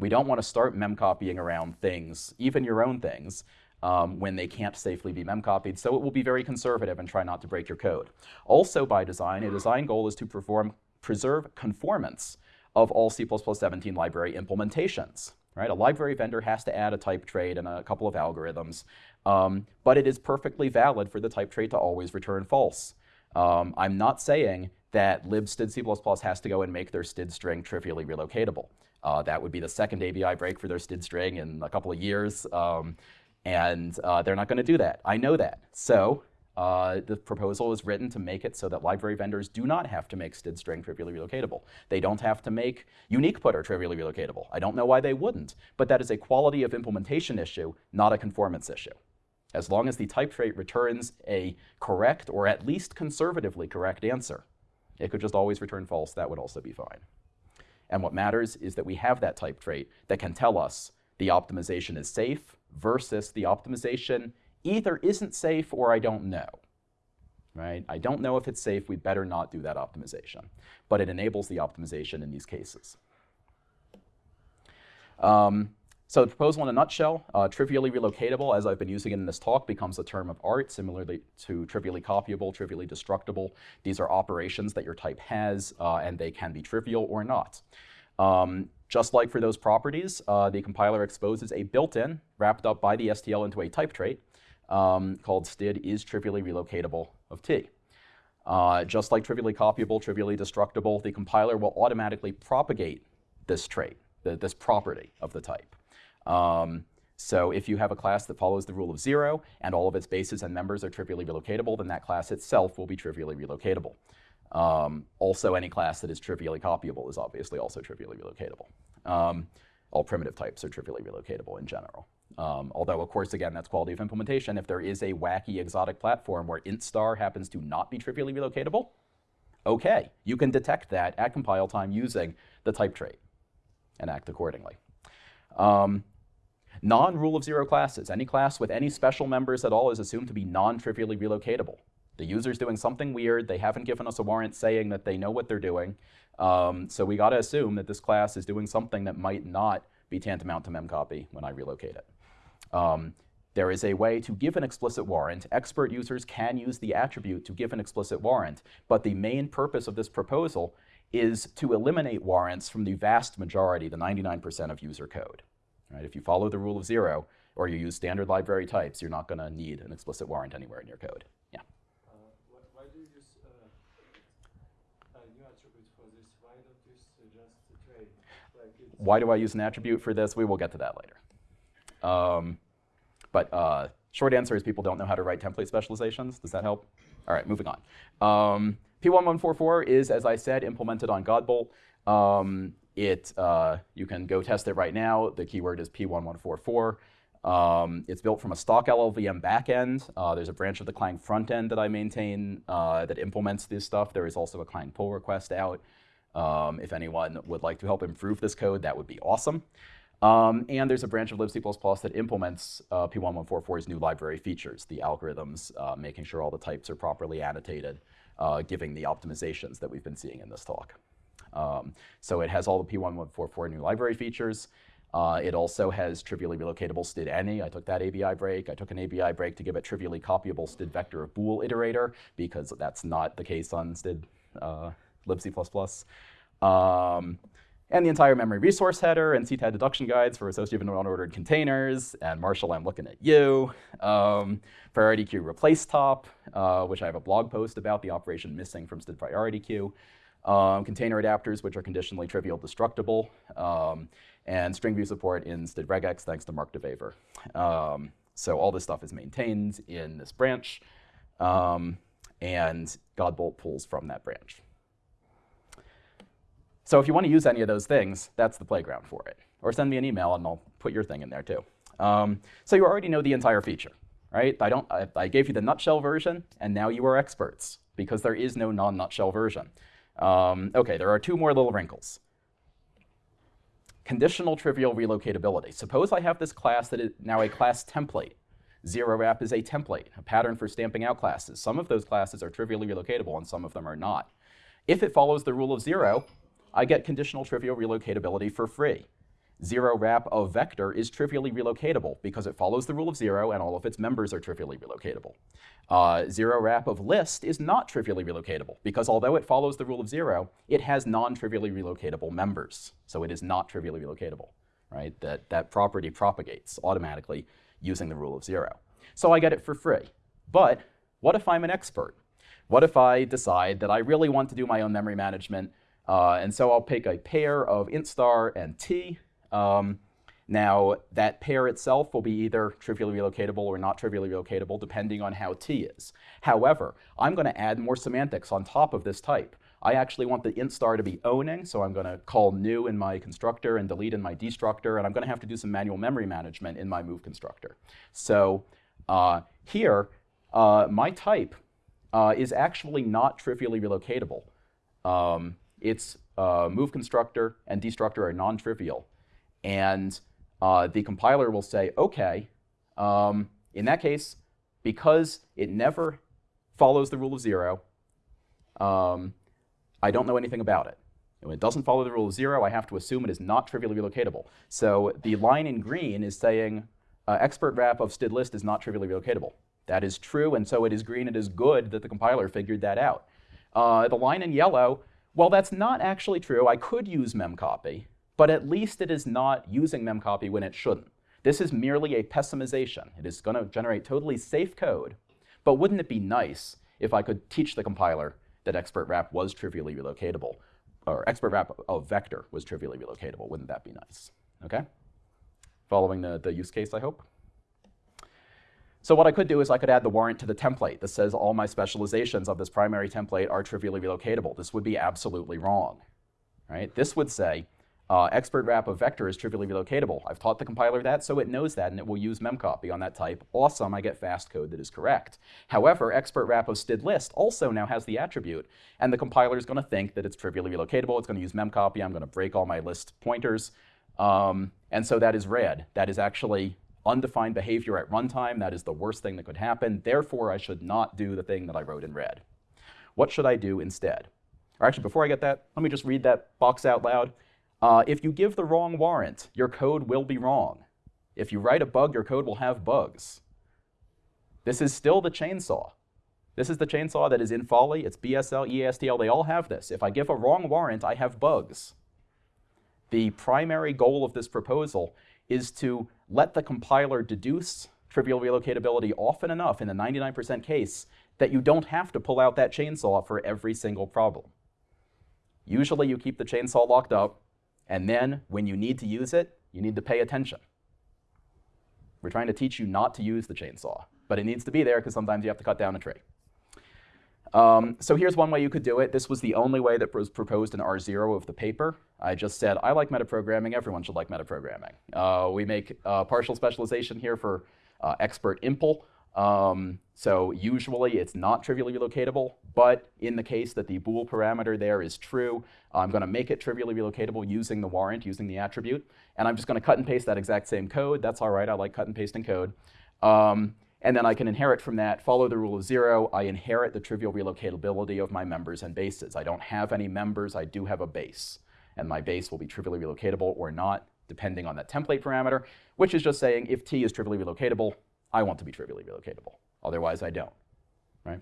We don't want to start memcopying around things, even your own things, um, when they can't safely be memcopied, so it will be very conservative and try not to break your code. Also by design, a design goal is to perform, preserve conformance of all C++17 library implementations. Right? A library vendor has to add a type trait and a couple of algorithms, um, but it is perfectly valid for the type trait to always return false. Um, I'm not saying that libstdc++ has to go and make their std string trivially relocatable. Uh, that would be the second ABI break for their std string in a couple of years. Um, and uh, they're not going to do that. I know that. So uh, the proposal is written to make it so that library vendors do not have to make std string trivially relocatable. They don't have to make unique putter trivially relocatable. I don't know why they wouldn't, but that is a quality of implementation issue, not a conformance issue. As long as the type trait returns a correct or at least conservatively correct answer, it could just always return false, that would also be fine. And what matters is that we have that type trait that can tell us the optimization is safe versus the optimization either isn't safe or I don't know. Right? I don't know if it's safe, we better not do that optimization. But it enables the optimization in these cases. Um, so the proposal in a nutshell, uh, trivially relocatable, as I've been using it in this talk, becomes a term of art, similarly to trivially copyable, trivially destructible. These are operations that your type has, uh, and they can be trivial or not. Um, just like for those properties, uh, the compiler exposes a built-in, wrapped up by the STL into a type trait um, called std is trivially relocatable of t. Uh, just like trivially copyable, trivially destructible, the compiler will automatically propagate this trait, the, this property of the type. Um, so if you have a class that follows the rule of zero and all of its bases and members are trivially relocatable, then that class itself will be trivially relocatable. Um, also, any class that is trivially copyable is obviously also trivially relocatable. Um, all primitive types are trivially relocatable in general. Um, although, of course, again, that's quality of implementation. If there is a wacky exotic platform where int star happens to not be trivially relocatable, okay, you can detect that at compile time using the type trait and act accordingly. Um, Non-rule of zero classes. Any class with any special members at all is assumed to be non-trivially relocatable. The user's doing something weird. They haven't given us a warrant saying that they know what they're doing. Um, so we got to assume that this class is doing something that might not be tantamount to memcopy when I relocate it. Um, there is a way to give an explicit warrant. Expert users can use the attribute to give an explicit warrant, but the main purpose of this proposal is to eliminate warrants from the vast majority, the 99% of user code. Right? If you follow the rule of zero, or you use standard library types, you're not going to need an explicit warrant anywhere in your code. Yeah. Why, do Why do I use an attribute for this? We will get to that later. Um, but uh, short answer is people don't know how to write template specializations. Does that help? All right, moving on. Um, P1144 is, as I said, implemented on Godbolt. Um, it, uh, you can go test it right now. The keyword is P1144. Um, it's built from a stock LLVM backend. Uh, there's a branch of the Clang frontend that I maintain uh, that implements this stuff. There is also a Clang pull request out. Um, if anyone would like to help improve this code, that would be awesome. Um, and there's a branch of libc++ that implements uh, P1144's new library features, the algorithms, uh, making sure all the types are properly annotated, uh, giving the optimizations that we've been seeing in this talk. Um, so it has all the P1144 new library features. Uh, it also has trivially relocatable std any. I took that ABI break. I took an ABI break to give it trivially copyable std vector of bool iterator because that's not the case on std uh, libc++. Um, and the entire memory resource header and CTAD deduction guides for associative and unordered containers. And Marshall, I'm looking at you. Um, priority queue replace top, uh, which I have a blog post about the operation missing from std priority queue. Um, container adapters, which are conditionally trivial destructible. Um, and string view support in std regex, thanks to Mark de Wever. Um, so all this stuff is maintained in this branch. Um, and Godbolt pulls from that branch. So if you want to use any of those things, that's the playground for it. Or send me an email and I'll put your thing in there too. Um, so you already know the entire feature, right? I, don't, I, I, gave you the nutshell version, and now you are experts because there is no non-nutshell version. Um, OK, there are two more little wrinkles. Conditional trivial relocatability. Suppose I have this class that is now a class template. Zero wrap is a template, a pattern for stamping out classes. Some of those classes are trivially relocatable and some of them are not. If it follows the rule of zero, I get conditional trivial relocatability for free. Zero wrap of vector is trivially relocatable because it follows the rule of zero and all of its members are trivially relocatable. Uh, zero wrap of list is not trivially relocatable because although it follows the rule of zero, it has non-trivially relocatable members. So it is not trivially relocatable, right? That, that property propagates automatically using the rule of zero. So I get it for free. But what if I'm an expert? What if I decide that I really want to do my own memory management uh, and so I'll pick a pair of int star and t. Um, now, that pair itself will be either trivially relocatable or not trivially relocatable, depending on how t is. However, I'm going to add more semantics on top of this type. I actually want the int star to be owning, so I'm going to call new in my constructor and delete in my destructor, and I'm going to have to do some manual memory management in my move constructor. So uh, here, uh, my type uh, is actually not trivially relocatable. Um, its uh, move constructor and destructor are non-trivial. And uh, the compiler will say, OK, um, in that case, because it never follows the rule of zero, um, I don't know anything about it. When it doesn't follow the rule of zero, I have to assume it is not trivially relocatable. So the line in green is saying uh, expert wrap of std list is not trivially relocatable. That is true, and so it is green. It is good that the compiler figured that out. Uh, the line in yellow well, that's not actually true. I could use memcopy, but at least it is not using memcopy when it shouldn't. This is merely a pessimization. It is going to generate totally safe code, but wouldn't it be nice if I could teach the compiler that expert wrap was trivially relocatable, or expert wrap of vector was trivially relocatable? Wouldn't that be nice? Okay? Following the, the use case, I hope. So what I could do is I could add the warrant to the template that says all my specializations of this primary template are trivially relocatable. This would be absolutely wrong. Right? This would say uh, expert wrap of vector is trivially relocatable. I've taught the compiler that, so it knows that, and it will use memcopy on that type. Awesome, I get fast code that is correct. However, expert wrap of std list also now has the attribute, and the compiler is going to think that it's trivially relocatable. It's going to use memcopy. I'm going to break all my list pointers. Um, and so that is red. That is actually undefined behavior at runtime. That is the worst thing that could happen. Therefore, I should not do the thing that I wrote in red. What should I do instead? Or actually, before I get that, let me just read that box out loud. Uh, if you give the wrong warrant, your code will be wrong. If you write a bug, your code will have bugs. This is still the chainsaw. This is the chainsaw that is in Folly. It's BSL, EASTL. They all have this. If I give a wrong warrant, I have bugs. The primary goal of this proposal is to let the compiler deduce trivial relocatability often enough in the 99% case that you don't have to pull out that chainsaw for every single problem. Usually you keep the chainsaw locked up, and then when you need to use it, you need to pay attention. We're trying to teach you not to use the chainsaw, but it needs to be there because sometimes you have to cut down a tree. Um, so here's one way you could do it. This was the only way that was proposed in R0 of the paper. I just said, I like metaprogramming. Everyone should like metaprogramming. Uh, we make uh, partial specialization here for uh, expert impl. Um, so usually it's not trivially relocatable, but in the case that the bool parameter there is true, I'm going to make it trivially relocatable using the warrant, using the attribute. And I'm just going to cut and paste that exact same code. That's all right. I like cut and pasting code. Um, and then I can inherit from that, follow the rule of zero. I inherit the trivial relocatability of my members and bases. I don't have any members. I do have a base. And my base will be trivially relocatable or not, depending on that template parameter, which is just saying if t is trivially relocatable, I want to be trivially relocatable. Otherwise, I don't. Right?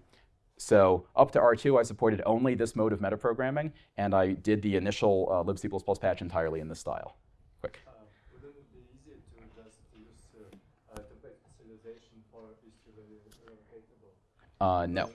So up to R2, I supported only this mode of metaprogramming, and I did the initial uh, libc++ patch entirely in this style. Quick. Uh, wouldn't it be easier to just use uh, uh, template specialization for is trivially relocatable? Uh, no.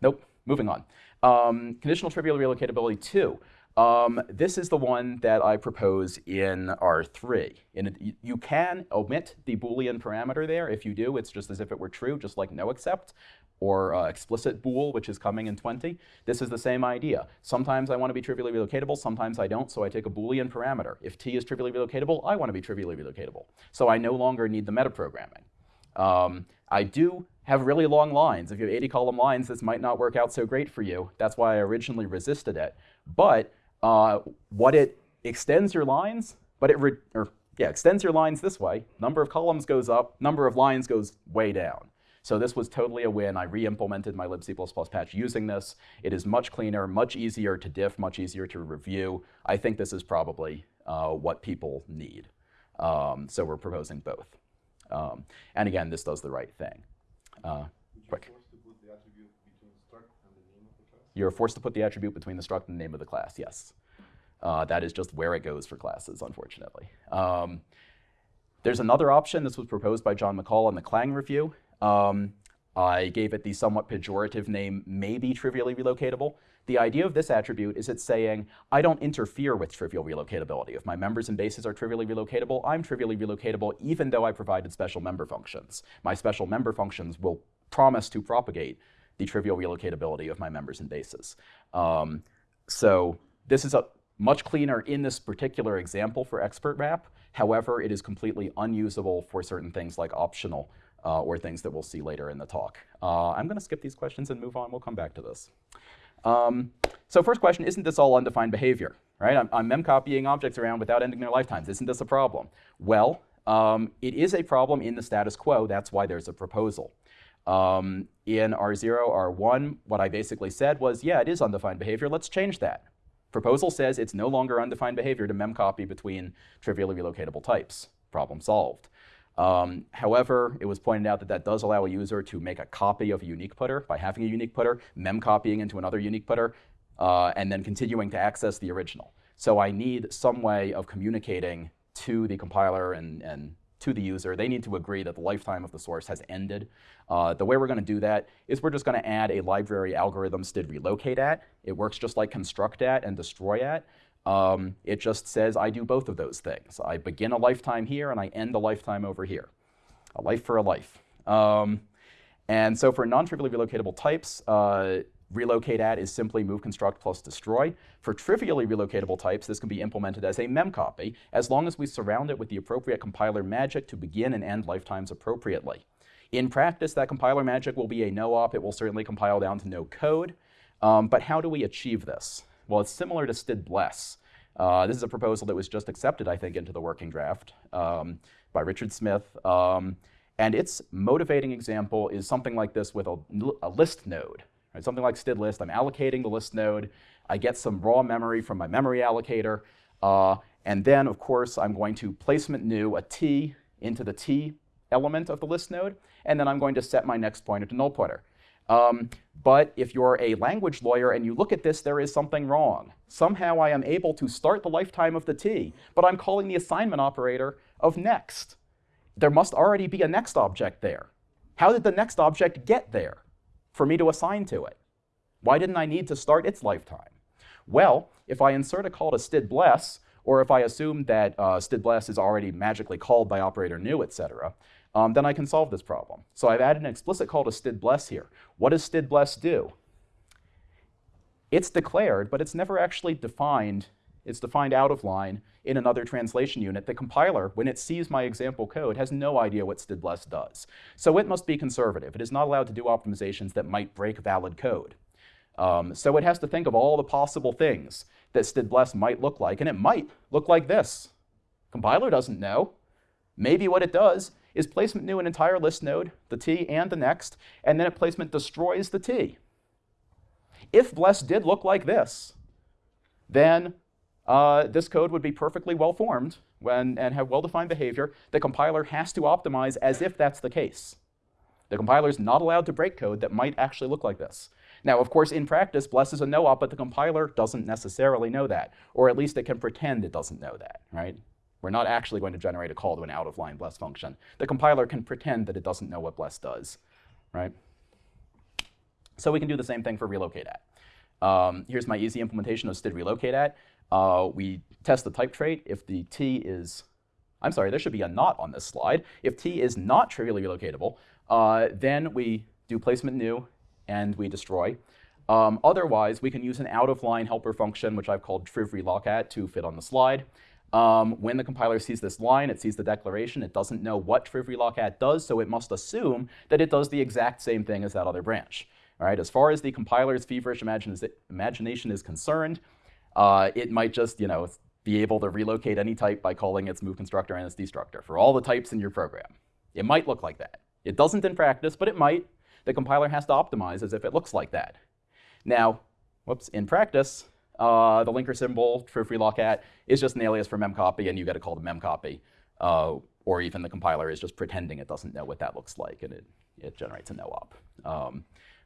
Nope. Moving on. Um, conditional trivial relocatability 2. Um, this is the one that I propose in R3. In it, you- can omit the Boolean parameter there. If you do, it's just as if it were true, just like no except, or uh, explicit bool, which is coming in 20. This is the same idea. Sometimes I want to be trivially relocatable, sometimes I don't, so I take a Boolean parameter. If t is trivially relocatable, I want to be trivially relocatable. So I no longer need the metaprogramming. Um, I do have really long lines. If you have 80 column lines, this might not work out so great for you. That's why I originally resisted it. But uh, what it extends your lines, but it or yeah extends your lines this way. Number of columns goes up, number of lines goes way down. So this was totally a win. I re-implemented my libc++ patch using this. It is much cleaner, much easier to diff, much easier to review. I think this is probably uh, what people need. Um, so we're proposing both. Um, and again, this does the right thing. Uh, Quick. force to put the attribute between struct and the name of the class? You're forced to put the attribute between the struct and the name of the class, yes. Uh, that is just where it goes for classes, unfortunately. Um, there's another option. This was proposed by John McCall in the Clang review. Um, I gave it the somewhat pejorative name, maybe trivially relocatable. The idea of this attribute is it's saying, I don't interfere with trivial relocatability. If my members and bases are trivially relocatable, I'm trivially relocatable even though I provided special member functions. My special member functions will promise to propagate the trivial relocatability of my members and bases. Um, so this is a much cleaner in this particular example for expert wrap. However, it is completely unusable for certain things like optional uh, or things that we'll see later in the talk. Uh, I'm going to skip these questions and move on. We'll come back to this. Um, so first question, isn't this all undefined behavior? Right? I'm, I'm memcopying objects around without ending their lifetimes. Isn't this a problem? Well, um, it is a problem in the status quo. That's why there's a proposal. Um, in R0, R1, what I basically said was, yeah, it is undefined behavior. Let's change that. Proposal says it's no longer undefined behavior to memcopy between trivially relocatable types. Problem solved. Um, however, it was pointed out that that does allow a user to make a copy of a unique putter by having a unique putter, memcopying into another unique putter, uh, and then continuing to access the original. So I need some way of communicating to the compiler and, and to the user. They need to agree that the lifetime of the source has ended. Uh, the way we're going to do that is we're just going to add a library algorithm std relocate at. It works just like construct at and destroy at. Um, it just says I do both of those things. I begin a lifetime here and I end a lifetime over here. A life for a life. Um, and so for non-trivially relocatable types, uh, relocate at is simply move construct plus destroy. For trivially relocatable types, this can be implemented as a memcopy, as long as we surround it with the appropriate compiler magic to begin and end lifetimes appropriately. In practice, that compiler magic will be a no-op. It will certainly compile down to no code. Um, but how do we achieve this? Well, it's similar to std_bless. Uh, this is a proposal that was just accepted, I think, into the working draft um, by Richard Smith. Um, and its motivating example is something like this with a, a list node. Right? Something like std list, I'm allocating the list node. I get some raw memory from my memory allocator. Uh, and then, of course, I'm going to placement new a t into the t element of the list node. And then I'm going to set my next pointer to null pointer. Um, but if you're a language lawyer and you look at this, there is something wrong. Somehow I am able to start the lifetime of the t, but I'm calling the assignment operator of next. There must already be a next object there. How did the next object get there for me to assign to it? Why didn't I need to start its lifetime? Well, if I insert a call to std bless, or if I assume that uh, std_bless is already magically called by operator new, etc., um, then I can solve this problem. So I've added an explicit call to std_bless here. What does std_bless do? It's declared, but it's never actually defined. It's defined out of line in another translation unit. The compiler, when it sees my example code, has no idea what std_bless does. So it must be conservative. It is not allowed to do optimizations that might break valid code. Um, so it has to think of all the possible things that std_bless might look like, and it might look like this. Compiler doesn't know. Maybe what it does is placement new an entire list node, the t and the next, and then it placement destroys the t. If bless did look like this, then uh, this code would be perfectly well formed and have well-defined behavior. The compiler has to optimize as if that's the case. The compiler is not allowed to break code that might actually look like this. Now, of course, in practice, bless is a no-op, but the compiler doesn't necessarily know that, or at least it can pretend it doesn't know that, right? We're not actually going to generate a call to an out-of-line bless function. The compiler can pretend that it doesn't know what bless does, right? So we can do the same thing for relocate at. Um, here's my easy implementation of std relocate at. Uh, we test the type trait. If the t is, I'm sorry, there should be a not on this slide. If t is not trivially relocatable, uh, then we do placement new and we destroy. Um, otherwise, we can use an out-of-line helper function, which I've called triv relocat to fit on the slide. Um, when the compiler sees this line, it sees the declaration, it doesn't know what triv reloc at does, so it must assume that it does the exact same thing as that other branch. All right, as far as the compiler's feverish imagination is concerned, uh, it might just, you know, be able to relocate any type by calling its move constructor and its destructor for all the types in your program. It might look like that. It doesn't in practice, but it might. The compiler has to optimize as if it looks like that. Now, whoops, in practice, uh, the linker symbol for freelocat is just an alias for memcopy, and you get a call the memcopy. Uh, or even the compiler is just pretending it doesn't know what that looks like, and it, it generates a no-op. Um,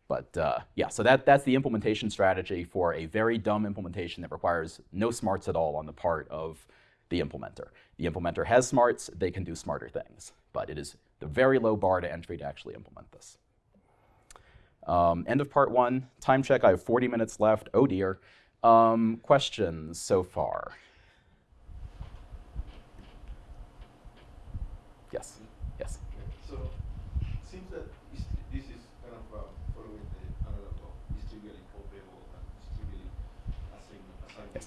but uh, yeah, so that, that's the implementation strategy for a very dumb implementation that requires no smarts at all on the part of the implementer. The implementer has smarts, they can do smarter things, but it is the very low bar to entry to actually implement this. Um, end of part one, time check, I have 40 minutes left, oh dear. Um, questions so far? Yes, yes. So, it seems that is- this is kind of uh, following the analog of distributed copyable and distributed assign Yes. assignment.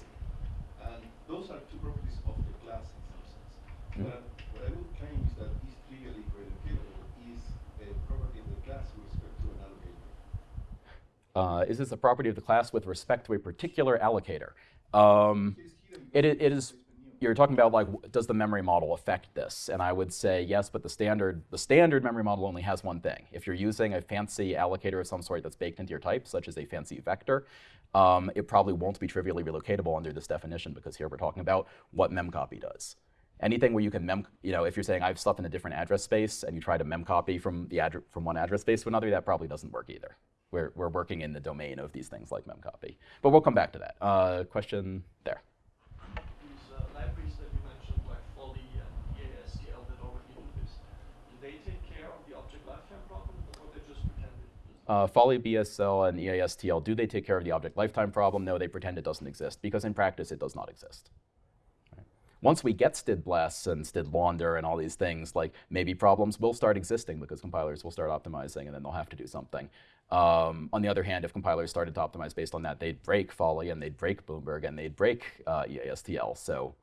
And those are two properties of the class in some sense. Mhm. But what I would claim is that this trivially relocatable is a property of the class with respect to an allocator. Uh, is this a property of the class with respect to a particular allocator? Um, It it is, you're talking about like, does the memory model affect this? And I would say yes, but the standard, the standard memory model only has one thing. If you're using a fancy allocator of some sort that's baked into your type, such as a fancy vector, um, it probably won't be trivially relocatable under this definition because here we're talking about what memcopy does. Anything where you can mem, you know, if you're saying I have stuff in a different address space and you try to memcopy from the address from one address space to another, that probably doesn't work either we're, we're working in the domain of these things like memcopy. But we'll come back to that. Uh, question there. These uh, libraries that you mentioned, like Folly and EASTL, that already do this, do they take care of the object lifetime problem, or they just pretend it uh, Folly, BSL, and EASTL, do they take care of the object lifetime problem? No, they pretend it doesn't exist, because in practice it does not exist once we get std bless and std launder and all these things, like maybe problems will start existing because compilers will start optimizing and then they'll have to do something. Um, on the other hand, if compilers started to optimize based on that, they'd break Folly and they'd break Bloomberg and they'd break uh, EASTL. So,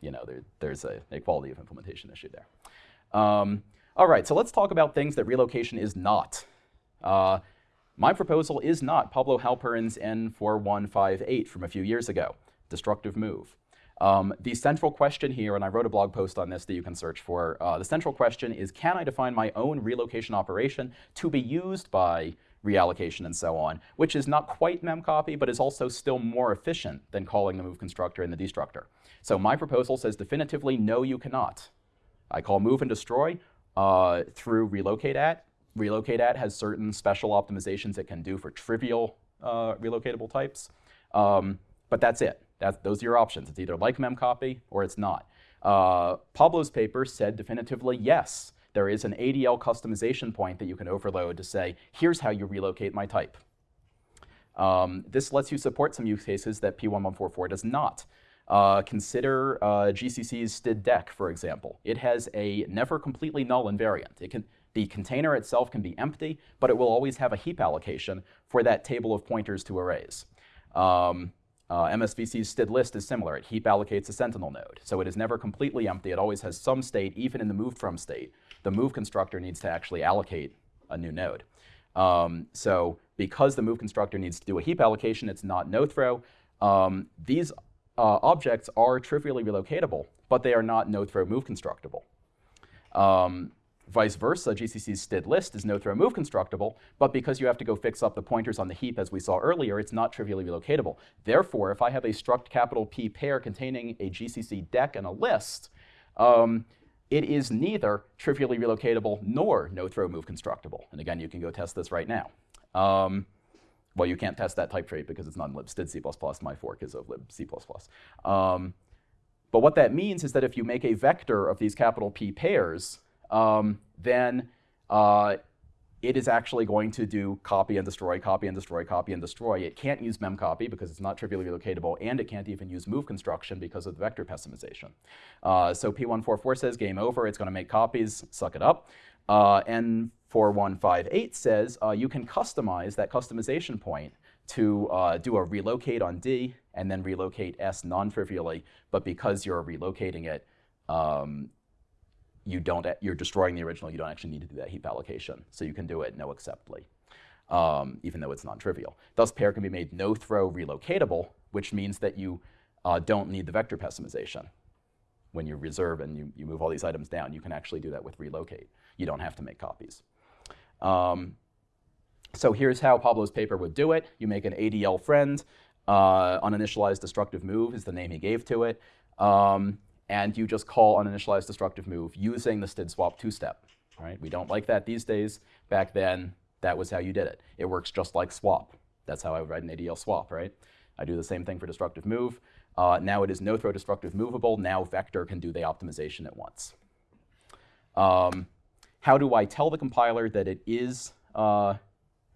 you know, there, there's a, a quality of implementation issue there. Um, all right, so let's talk about things that relocation is not. Uh, my proposal is not Pablo Halpern's N4158 from a few years ago, destructive move. Um, the central question here, and I wrote a blog post on this that you can search for, uh, the central question is can I define my own relocation operation to be used by reallocation and so on, which is not quite memcopy, but is also still more efficient than calling the move constructor and the destructor. So my proposal says definitively no, you cannot. I call move and destroy uh, through relocate at. Relocate at has certain special optimizations it can do for trivial uh, relocatable types, um, but that's it. That's, those are your options. It's either like memcopy or it's not. Uh, Pablo's paper said definitively yes, there is an ADL customization point that you can overload to say, here's how you relocate my type. Um, this lets you support some use cases that P1144 does not. Uh, consider uh, GCC's std_deque, for example. It has a never completely null invariant. It can, the container itself can be empty, but it will always have a heap allocation for that table of pointers to arrays. Um, uh, MSVC's std list is similar. It heap allocates a sentinel node. So it is never completely empty. It always has some state, even in the moved from state. The move constructor needs to actually allocate a new node. Um, so because the move constructor needs to do a heap allocation, it's not no throw. Um, these uh, objects are trivially relocatable, but they are not no throw move constructible. Um, Vice versa, GCC's std list is no throw move constructible, but because you have to go fix up the pointers on the heap as we saw earlier, it's not trivially relocatable. Therefore, if I have a struct capital P pair containing a GCC deque and a list, um, it is neither trivially relocatable nor no throw move constructible. And again, you can go test this right now. Um, well, you can't test that type trait because it's not in libstdc++. My fork is of libc++. Um, but what that means is that if you make a vector of these capital P pairs, um, then uh, it is actually going to do copy and destroy, copy and destroy, copy and destroy. It can't use memcopy because it's not trivially relocatable, and it can't even use move construction because of the vector pessimization. Uh, so P1144 says game over, it's going to make copies, suck it up. Uh, N4158 says uh, you can customize that customization point to uh, do a relocate on D and then relocate S non-trivially, but because you're relocating it, um, you don't, you're destroying the original, you don't actually need to do that heap allocation. So you can do it no acceptly, um, even though it's non-trivial. Thus, pair can be made no throw relocatable, which means that you uh, don't need the vector pessimization. When you reserve and you, you move all these items down, you can actually do that with relocate. You don't have to make copies. Um, so here's how Pablo's paper would do it. You make an ADL friend. Uh, uninitialized destructive move is the name he gave to it. Um, and you just call uninitialized destructive move using the std swap two-step. Right? We don't like that these days. Back then, that was how you did it. It works just like swap. That's how I would write an ADL swap, right? I do the same thing for destructive move. Uh, now it is no throw destructive movable. Now vector can do the optimization at once. Um, how do I tell the compiler that it is uh,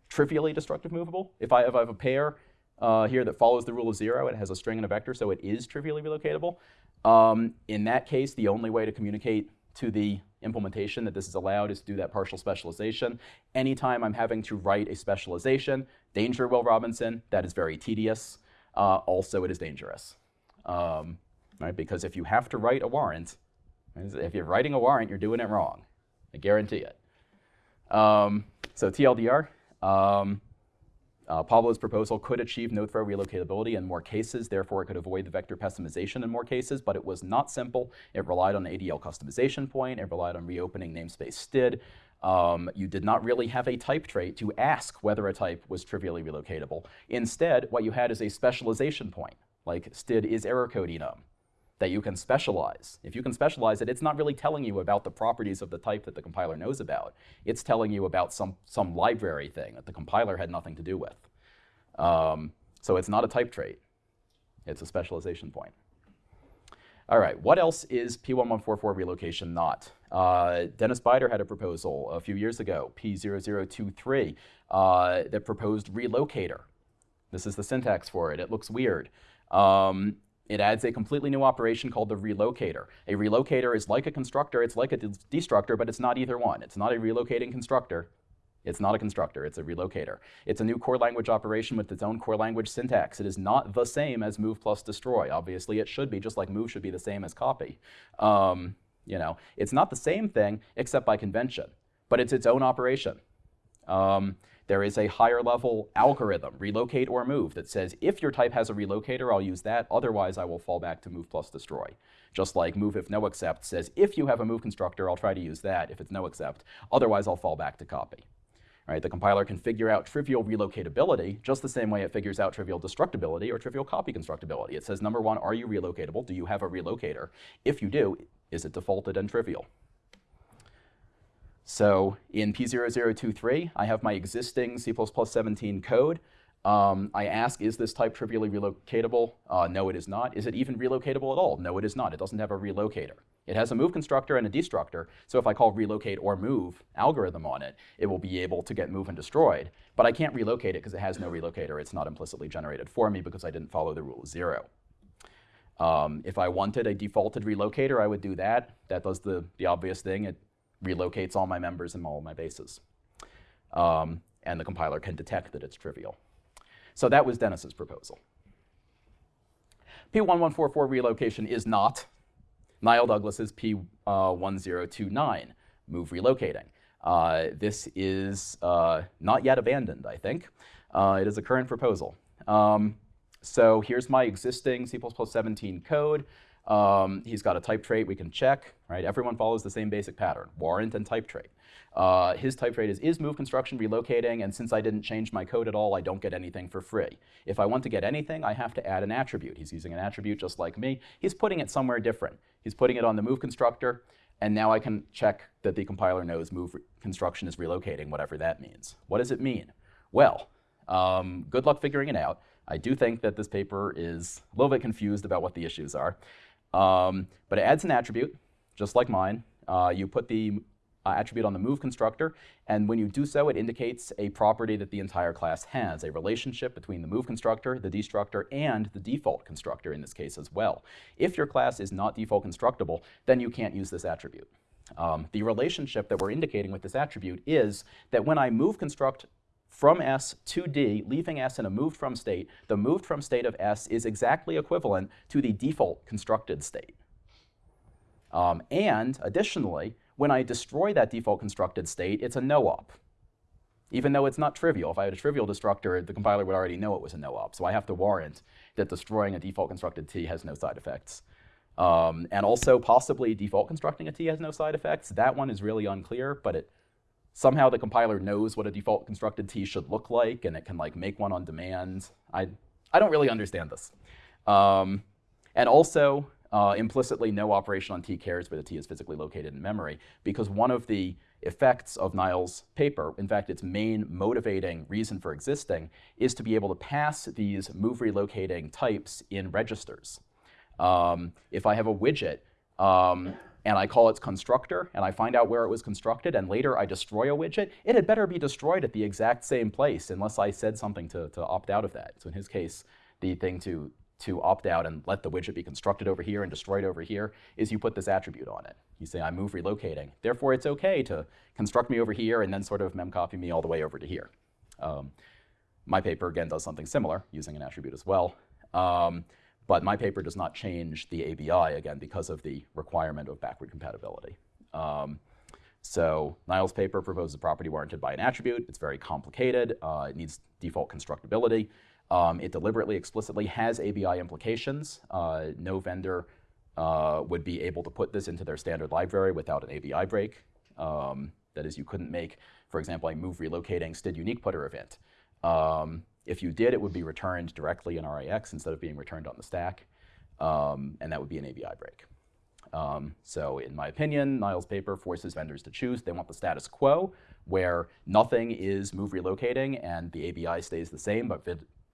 trivially destructive movable? If I, if I have a pair uh, here that follows the rule of zero, it has a string and a vector, so it is trivially relocatable. Um, in that case, the only way to communicate to the implementation that this is allowed is to do that partial specialization. Anytime I'm having to write a specialization, danger, Will Robinson, that is very tedious. Uh, also, it is dangerous. Um, right? Because if you have to write a warrant, if you're writing a warrant, you're doing it wrong. I guarantee it. Um, so TLDR, um, uh, Pablo's proposal could achieve no-throw relocatability in more cases, therefore it could avoid the vector pessimization in more cases, but it was not simple. It relied on ADL customization point, it relied on reopening namespace std. Um, you did not really have a type trait to ask whether a type was trivially relocatable. Instead, what you had is a specialization point, like std is error code enum, that you can specialize. If you can specialize it, it's not really telling you about the properties of the type that the compiler knows about. It's telling you about some, some library thing that the compiler had nothing to do with. Um, so it's not a type trait. It's a specialization point. All right, what else is P1144 relocation not? Uh, Denis Bider had a proposal a few years ago, P0023, uh, that proposed relocator. This is the syntax for it. It looks weird. Um, it adds a completely new operation called the relocator. A relocator is like a constructor, it's like a de- destructor, but it's not either one. It's not a relocating constructor. It's not a constructor, it's a relocator. It's a new core language operation with its own core language syntax. It is not the same as move plus destroy. Obviously, it should be, just like move should be the same as copy. Um, you know, it's not the same thing except by convention, but it's its own operation. Um, there is a higher level algorithm, relocate or move, that says if your type has a relocator, I'll use that. Otherwise, I will fall back to move plus destroy. Just like move if no accept says if you have a move constructor, I'll try to use that if it's no accept. Otherwise, I'll fall back to copy. Right, the compiler can figure out trivial relocatability just the same way it figures out trivial destructibility or trivial copy constructibility. It says, number one, are you relocatable? Do you have a relocator? If you do, is it defaulted and trivial? So in P0023, I have my existing C++17 code. Um, I ask, is this type trivially relocatable? Uh, no, it is not. Is it even relocatable at all? No, it is not. It doesn't have a relocator. It has a move constructor and a destructor, so if I call relocate or move algorithm on it, it will be able to get move and destroyed. But I can't relocate it because it has no relocator. It's not implicitly generated for me because I didn't follow the rule of zero. Um, if I wanted a defaulted relocator, I would do that. That does the, the obvious thing. It relocates all my members and all my bases. Um, and the compiler can detect that it's trivial. So that was Denis's proposal. P1144 relocation is not Niall Douglas's P1029, uh, move relocating. Uh, this is uh, not yet abandoned, I think. Uh, it is a current proposal. Um, so here's my existing C++17 code. Um, he's got a type trait we can check, right? Everyone follows the same basic pattern, warrant and type trait. Uh, his type trait is is move construction relocating, and since I didn't change my code at all, I don't get anything for free. If I want to get anything, I have to add an attribute. He's using an attribute just like me. He's putting it somewhere different. He's putting it on the move constructor, and now I can check that the compiler knows move construction is relocating, whatever that means. What does it mean? Well, um, good luck figuring it out. I do think that this paper is a little bit confused about what the issues are. Um, but it adds an attribute, just like mine. Uh, you put the uh, attribute on the move constructor, and when you do so, it indicates a property that the entire class has, a relationship between the move constructor, the destructor, and the default constructor in this case as well. If your class is not default constructible, then you can't use this attribute. Um, the relationship that we're indicating with this attribute is that when I move construct from S to D, leaving S in a moved from state, the moved from state of S is exactly equivalent to the default constructed state. Um, and additionally, when I destroy that default constructed state, it's a no-op. Even though it's not trivial. If I had a trivial destructor, the compiler would already know it was a no-op. So I have to warrant that destroying a default constructed T has no side effects. Um, and also possibly default constructing a T has no side effects. That one is really unclear, but it somehow the compiler knows what a default constructed T should look like, and it can like make one on demand. I, I don't really understand this. Um, and also, uh, implicitly, no operation on T cares where the T is physically located in memory, because one of the effects of Niall's paper, in fact, its main motivating reason for existing, is to be able to pass these move relocating types in registers. Um, if I have a widget um, and I call its constructor, and I find out where it was constructed, and later I destroy a widget, it had better be destroyed at the exact same place unless I said something to, to opt out of that. So in his case, the thing to, to opt out and let the widget be constructed over here and destroyed over here is you put this attribute on it. You say, I move relocating. Therefore, it's OK to construct me over here and then sort of memcopy me all the way over to here. Um, my paper, again, does something similar using an attribute as well. Um, but my paper does not change the ABI, again, because of the requirement of backward compatibility. Um, so Niall's paper proposes a property warranted by an attribute. It's very complicated. Uh, it needs default constructibility. Um, it deliberately, explicitly has ABI implications. Uh, no vendor uh, would be able to put this into their standard library without an ABI break. Um, that is, you couldn't make, for example, a move relocating std unique putter event. Um, if you did, it would be returned directly in RIX instead of being returned on the stack, um, and that would be an ABI break. Um, so in my opinion, Niall's paper forces vendors to choose. They want the status quo, where nothing is move relocating and the ABI stays the same, but,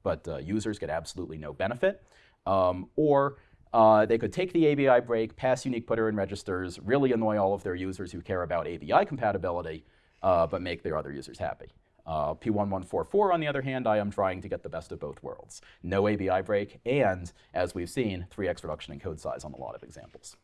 but uh, users get absolutely no benefit. Um, or uh, they could take the ABI break, pass unique putter and registers, really annoy all of their users who care about ABI compatibility, uh, but make their other users happy. Uh, P1144, on the other hand, I am trying to get the best of both worlds. No ABI break, and, as we've seen, 3x reduction in code size on a lot of examples.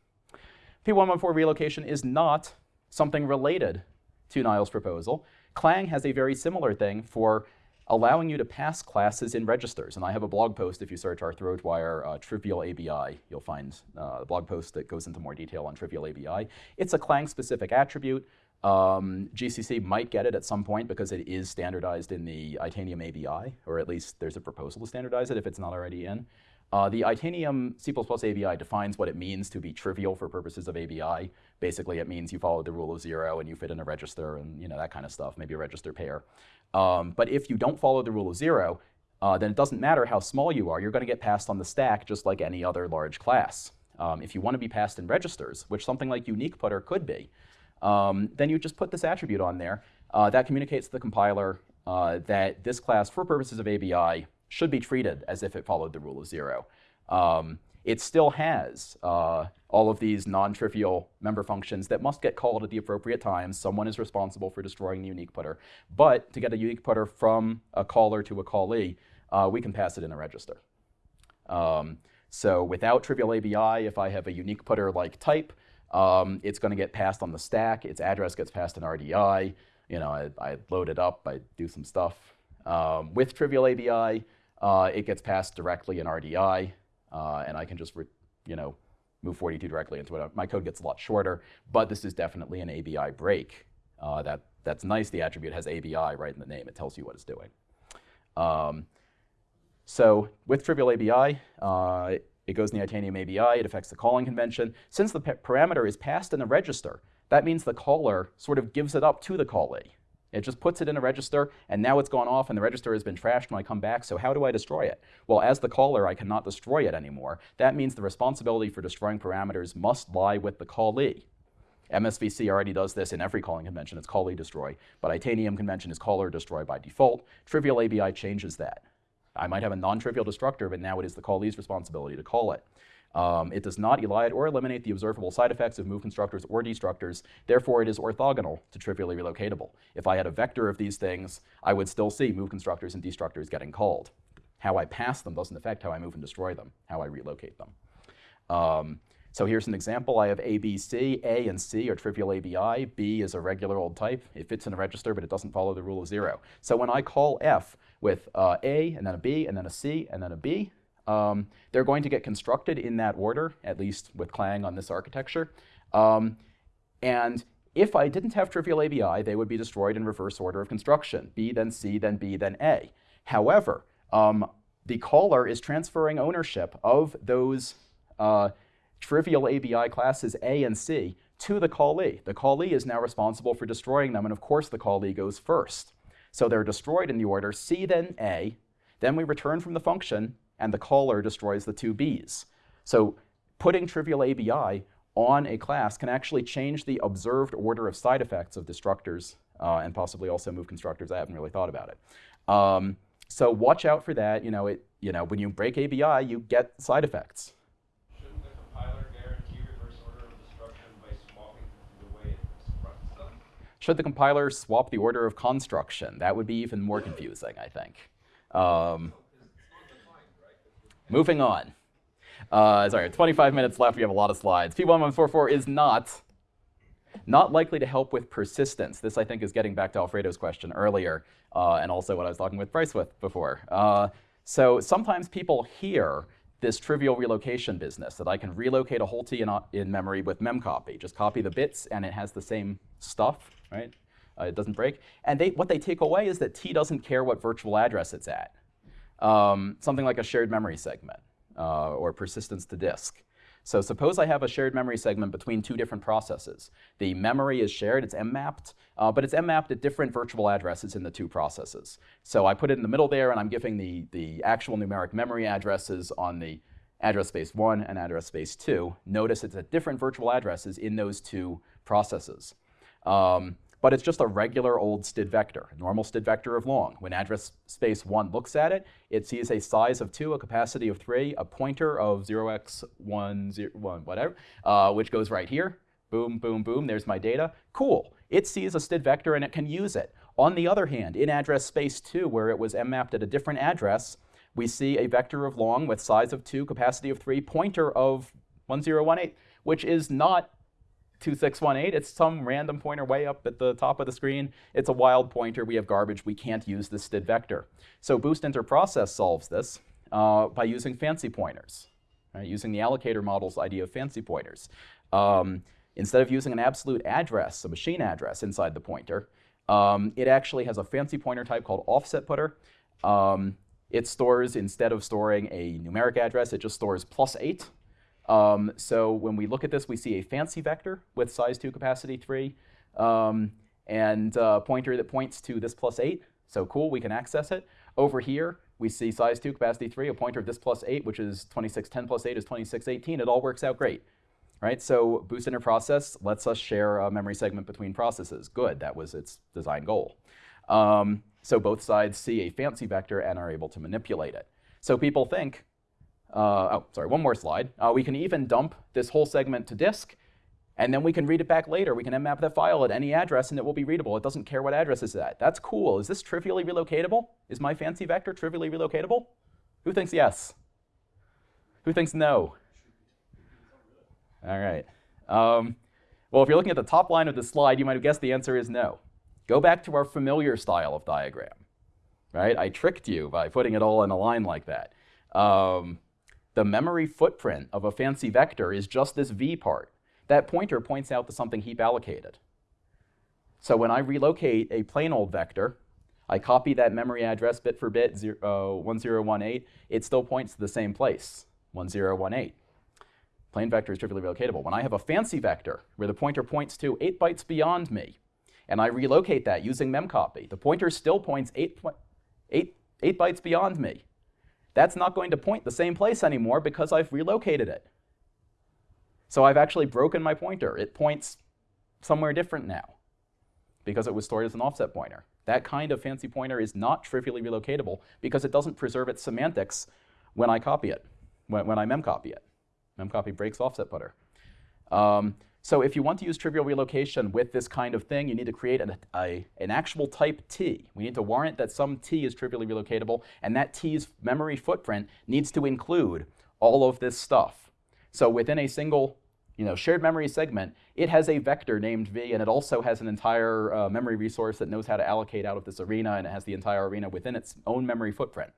P1144 relocation is not something related to Niall's proposal. Clang has a very similar thing for allowing you to pass classes in registers. And I have a blog post, if you search Arthur O'Dwyer uh, Trivial ABI, you'll find uh, a blog post that goes into more detail on Trivial ABI. It's a Clang-specific attribute. Um, GCC might get it at some point because it is standardized in the Itanium ABI, or at least there's a proposal to standardize it if it's not already in. Uh, the Itanium C++ ABI defines what it means to be trivial for purposes of ABI. Basically, it means you follow the rule of zero and you fit in a register and you know that kind of stuff, maybe a register pair. Um, but if you don't follow the rule of zero, uh, then it doesn't matter how small you are, you're going to get passed on the stack just like any other large class. Um, if you want to be passed in registers, which something like unique putter could be, um, then you just put this attribute on there. Uh, that communicates to the compiler uh, that this class, for purposes of ABI, should be treated as if it followed the rule of zero. Um, it still has uh, all of these non-trivial member functions that must get called at the appropriate times. Someone is responsible for destroying the unique putter. But to get a unique putter from a caller to a callee, uh, we can pass it in a register. Um, so without trivial ABI, if I have a unique putter like type, um, it's going to get passed on the stack. Its address gets passed in RDI. You know, I, I load it up. I do some stuff. Um, with trivial ABI, uh, it gets passed directly in RDI, uh, and I can just, you know, move 42 directly into it. My code gets a lot shorter, but this is definitely an ABI break. Uh, that, that's nice. The attribute has ABI right in the name. It tells you what it's doing. Um, so with trivial ABI, uh, it goes in the Itanium ABI, it affects the calling convention. Since the parameter is passed in a register, that means the caller sort of gives it up to the callee. It just puts it in a register, and now it's gone off, and the register has been trashed when I come back, so how do I destroy it? Well, as the caller, I cannot destroy it anymore. That means the responsibility for destroying parameters must lie with the callee. MSVC already does this in every calling convention. It's callee destroy, but Itanium convention is caller destroy by default. Trivial ABI changes that. I might have a non-trivial destructor, but now it is the callee's responsibility to call it. Um, it does not elide or eliminate the observable side effects of move constructors or destructors. Therefore, it is orthogonal to trivially relocatable. If I had a vector of these things, I would still see move constructors and destructors getting called. How I pass them doesn't affect how I move and destroy them, how I relocate them. Um, so here's an example. I have A, B, C. A and C are trivial ABI. B is a regular old type. It fits in a register, but it doesn't follow the rule of zero. So when I call F with uh, A, and then a B, and then a C, and then a B, um, they're going to get constructed in that order, at least with Clang on this architecture. Um, and if I didn't have trivial ABI, they would be destroyed in reverse order of construction. B, then C, then B, then A. However, um, the caller is transferring ownership of those uh, trivial ABI classes A and C to the callee. The callee is now responsible for destroying them, and of course the callee goes first. So they're destroyed in the order C, then A. Then we return from the function, and the caller destroys the two Bs. So putting trivial ABI on a class can actually change the observed order of side effects of destructors uh, and possibly also move constructors. I haven't really thought about it. Um, so watch out for that. You know, it, you know, when you break ABI, you get side effects. Should the compiler swap the order of construction? That would be even more confusing, I think. Um, moving on. Uh, sorry, 25 minutes left. We have a lot of slides. P1144 is not not likely to help with persistence. This, I think, is getting back to Alfredo's question earlier, uh, and also what I was talking with Bryce with before. Uh, so sometimes people hear this trivial relocation business, that I can relocate a whole T in, in memory with memcopy. Just copy the bits, and it has the same stuff right? Uh, it doesn't break. And they, what they take away is that T doesn't care what virtual address it's at. Um, something like a shared memory segment uh, or persistence to disk. So suppose I have a shared memory segment between two different processes. The memory is shared, it's M-mapped, uh, but it's M-mapped at different virtual addresses in the two processes. So I put it in the middle there, and I'm giving the, the actual numeric memory addresses on the address space 1 and address space 2. Notice it's at different virtual addresses in those two processes. Um, but it's just a regular old std vector, a normal std vector of long. When address space 1 looks at it, it sees a size of 2, a capacity of 3, a pointer of 0x1, 0, 1 whatever, uh, which goes right here. Boom, boom, boom, there's my data. Cool. It sees a std vector and it can use it. On the other hand, in address space 2, where it was mapped at a different address, we see a vector of long with size of 2, capacity of 3, pointer of 1018, which is not 2618. It's some random pointer way up at the top of the screen. It's a wild pointer. We have garbage. We can't use this std vector. So Boost interprocess solves this uh, by using fancy pointers, right? using the allocator model's idea of fancy pointers. Um, instead of using an absolute address, a machine address inside the pointer, um, it actually has a fancy pointer type called offset putter. Um, it stores, instead of storing a numeric address, it just stores plus 8. Um, so when we look at this, we see a fancy vector with size 2, capacity 3, um, and a pointer that points to this plus 8. So cool, we can access it. Over here, we see size 2, capacity 3, a pointer of this plus 8, which is 2610 plus 8 is 2618. It all works out great. Right? So Boost Interprocess lets us share a memory segment between processes. Good, that was its design goal. Um, so both sides see a fancy vector and are able to manipulate it. So people think, uh, oh, sorry, one more slide. Uh, we can even dump this whole segment to disk, and then we can read it back later. We can mmap that file at any address, and it will be readable. It doesn't care what address it's at. That's cool. Is this trivially relocatable? Is my fancy vector trivially relocatable? Who thinks yes? Who thinks no? All right. Um, well, if you're looking at the top line of the slide, you might have guessed the answer is no. Go back to our familiar style of diagram, right? I tricked you by putting it all in a line like that. Um, the memory footprint of a fancy vector is just this v part. That pointer points out to something heap allocated. So when I relocate a plain old vector, I copy that memory address bit for bit, zero, uh, 1018, it still points to the same place, 1018. Plain vector is trivially relocatable. When I have a fancy vector where the pointer points to 8 bytes beyond me, and I relocate that using memcopy, the pointer still points eight, eight, eight bytes beyond me. That's not going to point the same place anymore because I've relocated it. So I've actually broken my pointer. It points somewhere different now because it was stored as an offset pointer. That kind of fancy pointer is not trivially relocatable because it doesn't preserve its semantics when I copy it, when, when I memcopy it. Memcopy breaks offset putter. Um, so if you want to use trivial relocation with this kind of thing, you need to create an, a, an actual type T. We need to warrant that some T is trivially relocatable, and that T's memory footprint needs to include all of this stuff. So within a single you know, shared memory segment, it has a vector named V, and it also has an entire uh, memory resource that knows how to allocate out of this arena, and it has the entire arena within its own memory footprint.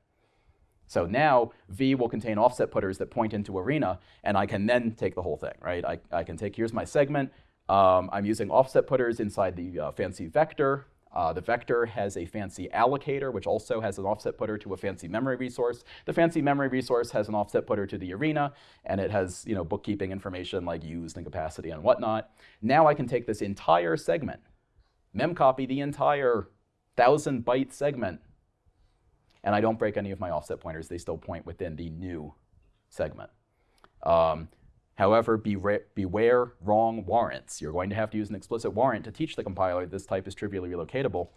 So now V will contain offset putters that point into arena, and I can then take the whole thing, right? I, I can take, here's my segment. Um, I'm using offset putters inside the uh, fancy vector. Uh, the vector has a fancy allocator, which also has an offset putter to a fancy memory resource. The fancy memory resource has an offset putter to the arena, and it has you know, bookkeeping information like used and capacity and whatnot. Now I can take this entire segment, memcopy the entire 1,000 byte segment, and I don't break any of my offset pointers. They still point within the new segment. Um, however, beware, wrong warrants. You're going to have to use an explicit warrant to teach the compiler this type is trivially relocatable.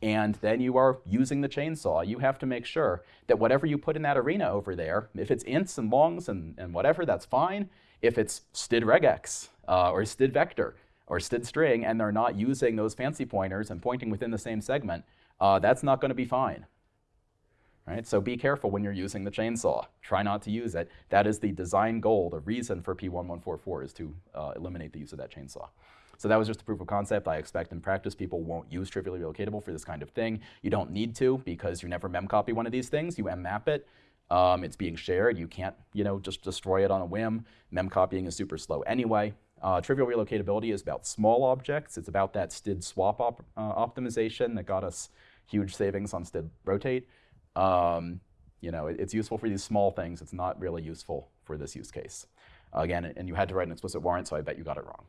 And then you are using the chainsaw. You have to make sure that whatever you put in that arena over there, if it's ints and longs and, and whatever, that's fine. If it's std regex uh, or std vector or std string and they're not using those fancy pointers and pointing within the same segment, uh, that's not going to be fine. Right? So be careful when you're using the chainsaw. Try not to use it. That is the design goal, the reason for P1144 is to uh, eliminate the use of that chainsaw. So that was just a proof of concept. I expect in practice people won't use trivially relocatable for this kind of thing. You don't need to because you never memcopy one of these things. You mmap it. Um, it's being shared. You can't you know, just destroy it on a whim. Memcopying is super slow anyway. Uh, trivial relocatability is about small objects. It's about that STID swap op uh, optimization that got us huge savings on STID rotate. Um, you know, it, it's useful for these small things. It's not really useful for this use case. Again, and you had to write an explicit warrant, so I bet you got it wrong.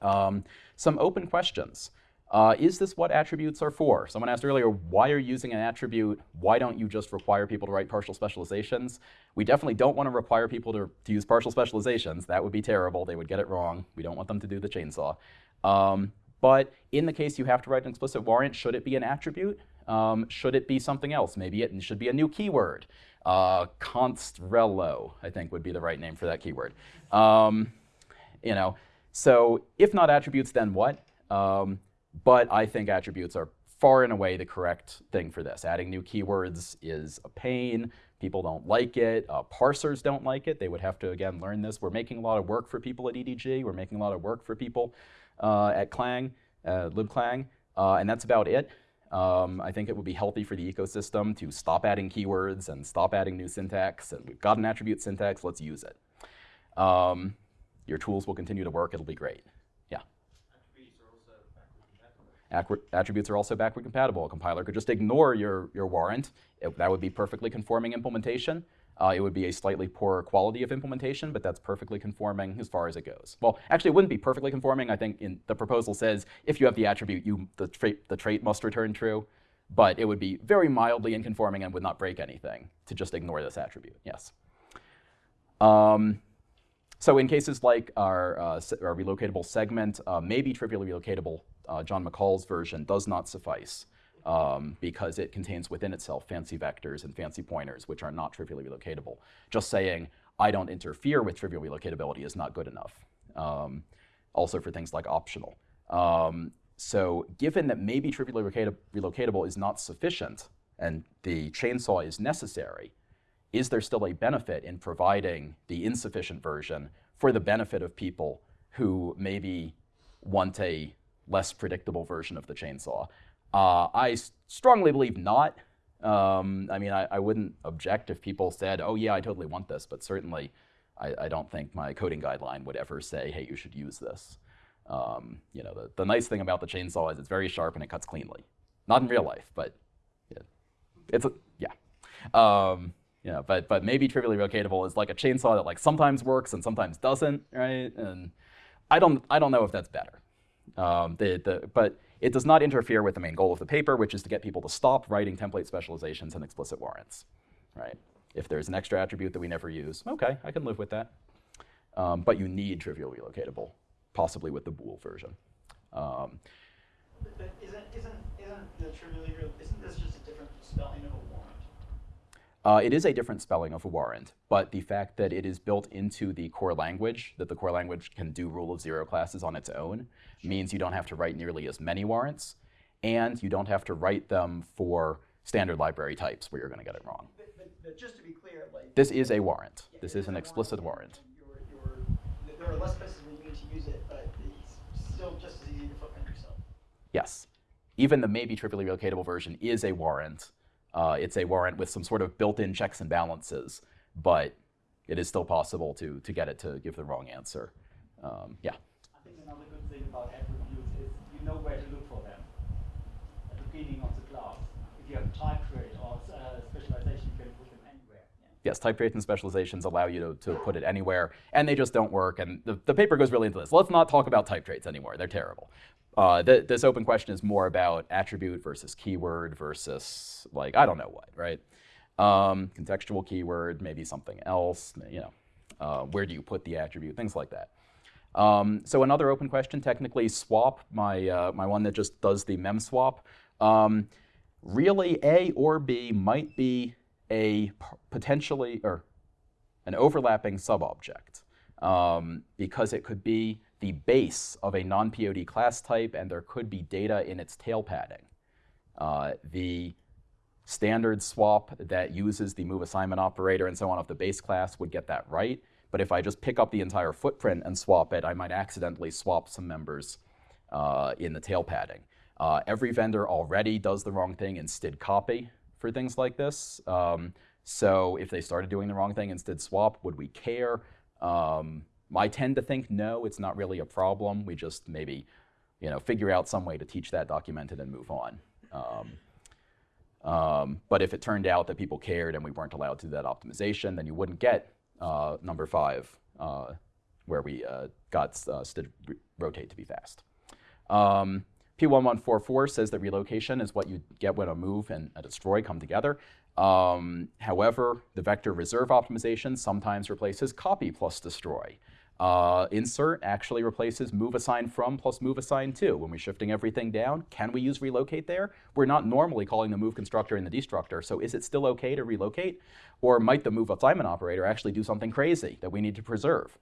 Um, some open questions. Uh, is this what attributes are for? Someone asked earlier, why are you using an attribute? Why don't you just require people to write partial specializations? We definitely don't want to require people to, to use partial specializations. That would be terrible. They would get it wrong. We don't want them to do the chainsaw. Um, But in the case you have to write an explicit warrant, should it be an attribute? Um, should it be something else? Maybe it should be a new keyword. Uh, constrello, I think, would be the right name for that keyword. Um, you know, so if not attributes, then what? Um, but I think attributes are far and away the correct thing for this. Adding new keywords is a pain. People don't like it. Uh, parsers don't like it. They would have to, again, learn this. We're making a lot of work for people at EDG. We're making a lot of work for people uh, at Clang, uh, libclang, uh, and that's about it. Um, I think it would be healthy for the ecosystem to stop adding keywords and stop adding new syntax. And we've got an attribute syntax, let's use it. Um, your tools will continue to work, it'll be great. Yeah? attributes are also backward compatible. A compiler could just ignore your, your warrant. It, that would be perfectly conforming implementation. Uh, it would be a slightly poorer quality of implementation, but that's perfectly conforming as far as it goes. Well, actually, it wouldn't be perfectly conforming. I think in the proposal says if you have the attribute, you, the, trait, the trait must return true. But it would be very mildly inconforming and would not break anything to just ignore this attribute. Yes. Um, so in cases like our, uh, our relocatable segment, uh, maybe trivially relocatable, uh, John McCall's version does not suffice um, because it contains within itself fancy vectors and fancy pointers, which are not trivially relocatable. Just saying, I don't interfere with trivial relocatability is not good enough. Um, also for things like optional. Um, so given that maybe trivially relocatable is not sufficient and the chainsaw is necessary, is there still a benefit in providing the insufficient version for the benefit of people who maybe want a less predictable version of the chainsaw? Uh, I strongly believe not. Um, I mean, I, I, wouldn't object if people said, oh yeah, I totally want this, but certainly I, I, don't think my coding guideline would ever say, hey, you should use this. Um, you know, the, the nice thing about the chainsaw is it's very sharp and it cuts cleanly. Not in real life, but yeah, it's a, yeah. Um, you know, but, but maybe trivially relocatable is like a chainsaw that like sometimes works and sometimes doesn't, right? And I don't, I don't know if that's better. Um, the, the, but it does not interfere with the main goal of the paper, which is to get people to stop writing template specializations and explicit warrants, right? If there's an extra attribute that we never use, okay, I can live with that. Um, but you need trivial relocatable, possibly with the bool version. Um, but isn't, isn't, isn't the isn't this just a different spelling of a? Uh, it is a different spelling of a warrant, but the fact that it is built into the core language, that the core language can do rule of zero classes on its own, means you don't have to write nearly as many warrants, and you don't have to write them for standard library types where you're going to get it wrong. But, but, but, just to be clear, like this is a warrant. Yeah, this is an explicit warrant. You're, you're, there are less places where you need to use it, but it's still just as easy to footprint yourself. Yes, even the maybe trivially relocatable version is a warrant. Uh, it's a warrant with some sort of built-in checks and balances, but it is still possible to, to get it to give the wrong answer. Um, yeah? I think another good thing about attributes is you know where to look for them at the beginning of the class. If you have type trait or uh, specialization, you can put them anywhere. Yeah. Yes, type traits and specializations allow you to, to put it anywhere, and they just don't work. And the, the paper goes really into this. Let's not talk about type traits anymore. They're terrible. Uh, th this open question is more about attribute versus keyword versus like, I don't know what, right? Um, contextual keyword, maybe something else, you know, uh, where do you put the attribute, things like that. Um, so another open question, technically swap, my, uh, my one that just does the mem swap. Um, really A or B might be a potentially, or an overlapping subobject um, because it could be the base of a non-POD class type, and there could be data in its tail padding. Uh, the standard swap that uses the move assignment operator and so on of the base class would get that right. But if I just pick up the entire footprint and swap it, I might accidentally swap some members uh, in the tail padding. Uh, every vendor already does the wrong thing in std copy for things like this. Um, so if they started doing the wrong thing in std swap, would we care? Um, I tend to think, no, it's not really a problem. We just maybe you know, figure out some way to teach that, document it, and move on. Um, um, but if it turned out that people cared and we weren't allowed to do that optimization, then you wouldn't get uh, number five, uh, where we uh, got uh, rotate to be fast. Um, P1144 says that relocation is what you get when a move and a destroy come together. Um, however, the vector reserve optimization sometimes replaces copy plus destroy. Uh, insert actually replaces move assign from plus move assign to. When we're shifting everything down, can we use relocate there? We're not normally calling the move constructor and the destructor, so is it still okay to relocate? Or might the move assignment operator actually do something crazy that we need to preserve?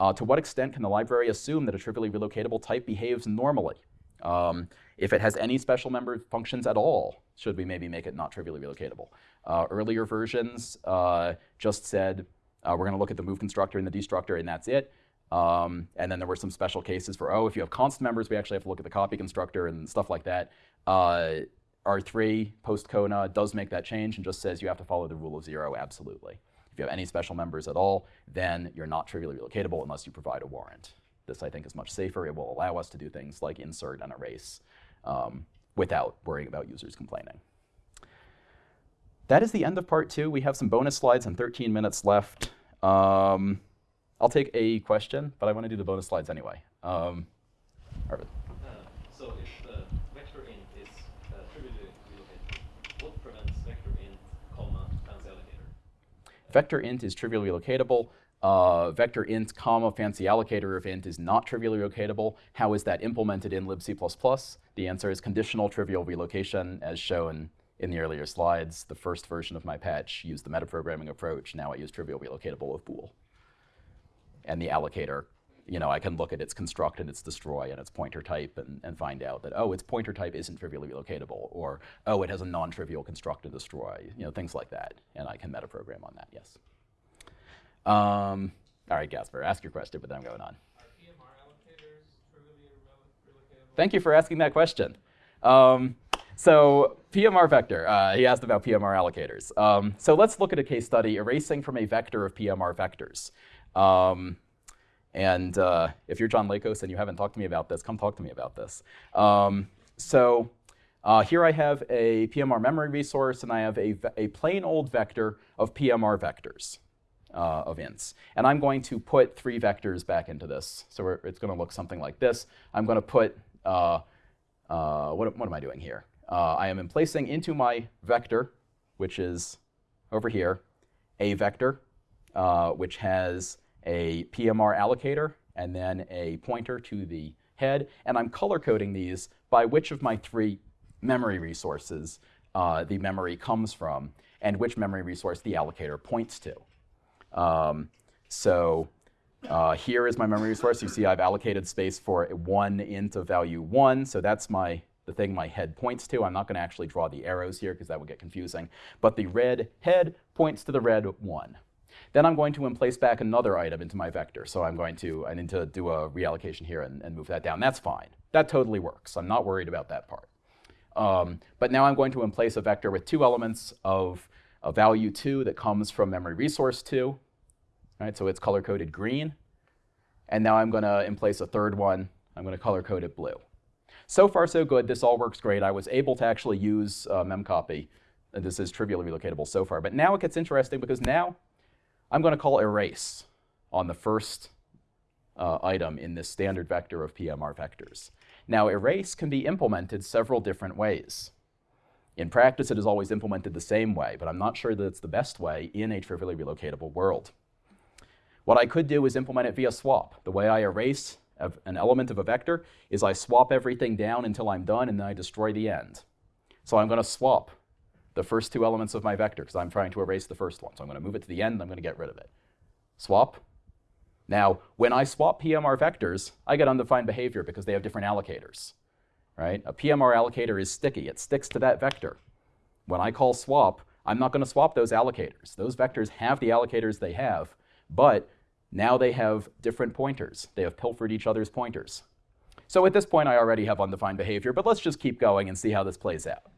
Uh, to what extent can the library assume that a trivially relocatable type behaves normally? Um, if it has any special member functions at all, should we maybe make it not trivially relocatable? Uh, earlier versions uh, just said, uh, we're going to look at the move constructor and the destructor, and that's it. Um, and then there were some special cases for, oh, if you have constant members, we actually have to look at the copy constructor and stuff like that. Uh, R3 post Kona does make that change and just says you have to follow the rule of zero absolutely. If you have any special members at all, then you're not trivially relocatable unless you provide a warrant. This, I think, is much safer. It will allow us to do things like insert and erase um, without worrying about users complaining. That is the end of part two. We have some bonus slides and 13 minutes left. Um, I'll take a question, but I want to do the bonus slides anyway. Um, Arvid. Uh, so if the vector int is uh, trivially relocatable, what prevents vector int, comma, fancy allocator? Vector int is trivially relocatable. Uh, vector int, comma, fancy allocator of int is not trivially relocatable. How is that implemented in libc++? The answer is conditional trivial relocation, as shown in the earlier slides. The first version of my patch used the metaprogramming approach. Now I use trivial relocatable of bool and the allocator, you know, I can look at its construct and its destroy and its pointer type and, and find out that, oh, its pointer type isn't trivially relocatable, or, oh, it has a non-trivial construct and destroy, you know, things like that. And I can metaprogram on that, yes. Um, all right, Gasper, ask your question, but then I'm going on. Thank you for asking that question. Um, so PMR vector, uh, he asked about PMR allocators. Um, so let's look at a case study erasing from a vector of PMR vectors. Um, and uh, if you're John Lakos and you haven't talked to me about this, come talk to me about this. Um, so uh, here I have a PMR memory resource, and I have a, a plain old vector of PMR vectors uh, of ints. And I'm going to put three vectors back into this. So it's going to look something like this. I'm going to put, uh, uh, what, what am I doing here? Uh, I am emplacing into my vector, which is over here, a vector, which has a PMR allocator, and then a pointer to the head. And I'm color coding these by which of my three memory resources uh, the memory comes from and which memory resource the allocator points to. Um, so uh, here is my memory resource. You see I've allocated space for one int of value 1, so that's my the thing my head points to. I'm not going to actually draw the arrows here because that would get confusing. But the red head points to the red 1. Then I'm going to emplace back another item into my vector. So I'm going to, I need to do a reallocation here and, and move that down. That's fine. That totally works. I'm not worried about that part. Um, but now I'm going to emplace a vector with two elements of a value 2 that comes from memory resource 2. Right, so it's color-coded green. And now I'm going to emplace a third one. I'm going to color-code it blue. So far, so good. This all works great. I was able to actually use uh, memcopy. This is trivially relocatable so far. But now it gets interesting because now I'm going to call erase on the first uh, item in this standard vector of PMR vectors. Now, erase can be implemented several different ways. In practice, it is always implemented the same way, but I'm not sure that it's the best way in a trivially relocatable world. What I could do is implement it via swap. The way I erase an element of a vector is I swap everything down until I'm done, and then I destroy the end. So I'm going to swap the first two elements of my vector because I'm trying to erase the first one. So I'm going to move it to the end, and I'm going to get rid of it. Swap. Now, when I swap PMR vectors, I get undefined behavior because they have different allocators. Right? A PMR allocator is sticky. It sticks to that vector. When I call swap, I'm not going to swap those allocators. Those vectors have the allocators they have, but now they have different pointers. They have pilfered each other's pointers. So at this point, I already have undefined behavior, but let's just keep going and see how this plays out.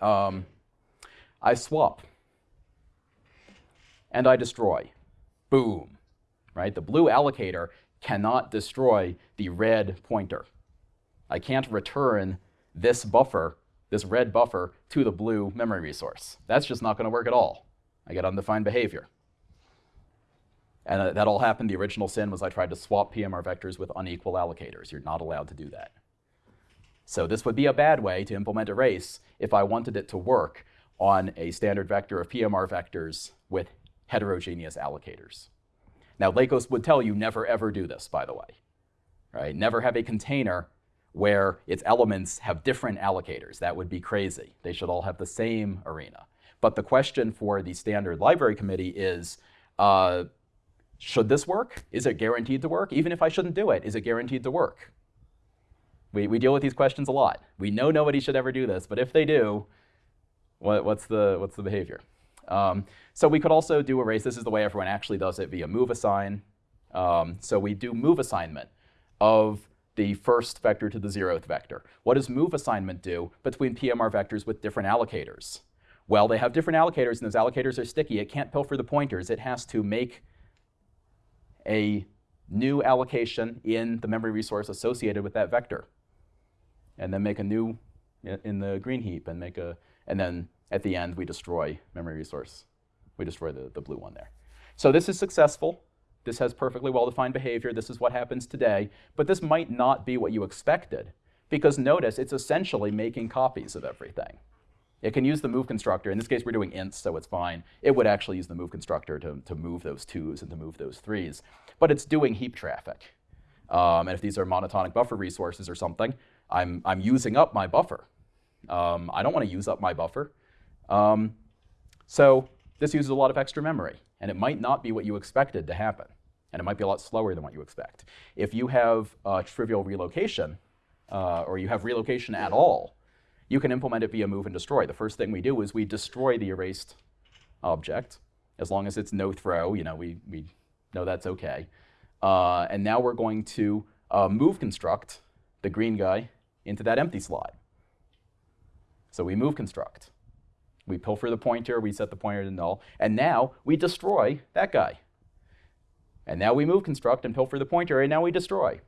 Um, I swap. And I destroy. Boom. Right? The blue allocator cannot destroy the red pointer. I can't return this buffer, this red buffer, to the blue memory resource. That's just not going to work at all. I get undefined behavior. And uh, that all happened. The original sin was I tried to swap PMR vectors with unequal allocators. You're not allowed to do that. So this would be a bad way to implement erase if I wanted it to work on a standard vector of PMR vectors with heterogeneous allocators. Now, Lakos would tell you never ever do this, by the way. Right? Never have a container where its elements have different allocators. That would be crazy. They should all have the same arena. But the question for the standard library committee is, uh, should this work? Is it guaranteed to work? Even if I shouldn't do it, is it guaranteed to work? We, we deal with these questions a lot. We know nobody should ever do this, but if they do, what, what's, the, what's the behavior? Um, so we could also do arrays. This is the way everyone actually does it via move assign. Um, so we do move assignment of the first vector to the zeroth vector. What does move assignment do between PMR vectors with different allocators? Well, they have different allocators, and those allocators are sticky. It can't pilfer the pointers. It has to make a new allocation in the memory resource associated with that vector, and then make a new in the green heap, and make a, and then at the end we destroy memory resource. We destroy the, the blue one there. So this is successful. This has perfectly well-defined behavior. This is what happens today. But this might not be what you expected, because notice it's essentially making copies of everything. It can use the move constructor. In this case, we're doing ints, so it's fine. It would actually use the move constructor to, to move those twos and to move those threes. But it's doing heap traffic. Um, and if these are monotonic buffer resources or something, I'm, I'm using up my buffer. Um, I don't want to use up my buffer. Um, so this uses a lot of extra memory, and it might not be what you expected to happen. And it might be a lot slower than what you expect. If you have uh, trivial relocation, uh, or you have relocation at all, you can implement it via move and destroy. The first thing we do is we destroy the erased object. As long as it's no throw, you know, we, we know that's okay. Uh, and now we're going to uh, move construct the green guy into that empty slot. So we move construct. We pilfer the pointer, we set the pointer to null, and now we destroy that guy. And now we move construct and pilfer the pointer, and now we destroy.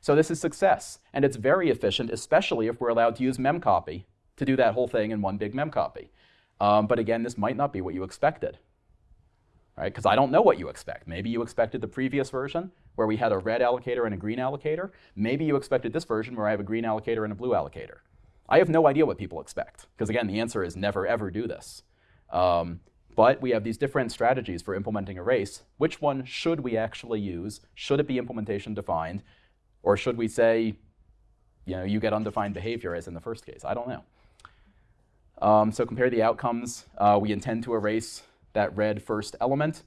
So this is success, and it's very efficient, especially if we're allowed to use memcopy to do that whole thing in one big memcopy. Um, but again, this might not be what you expected, right? Because I don't know what you expect. Maybe you expected the previous version where we had a red allocator and a green allocator. Maybe you expected this version where I have a green allocator and a blue allocator. I have no idea what people expect, because again, the answer is never ever do this. Um, but we have these different strategies for implementing erase. Which one should we actually use? Should it be implementation defined? Or should we say, you know, you get undefined behavior as in the first case? I don't know. Um, so compare the outcomes. Uh, we intend to erase that red first element.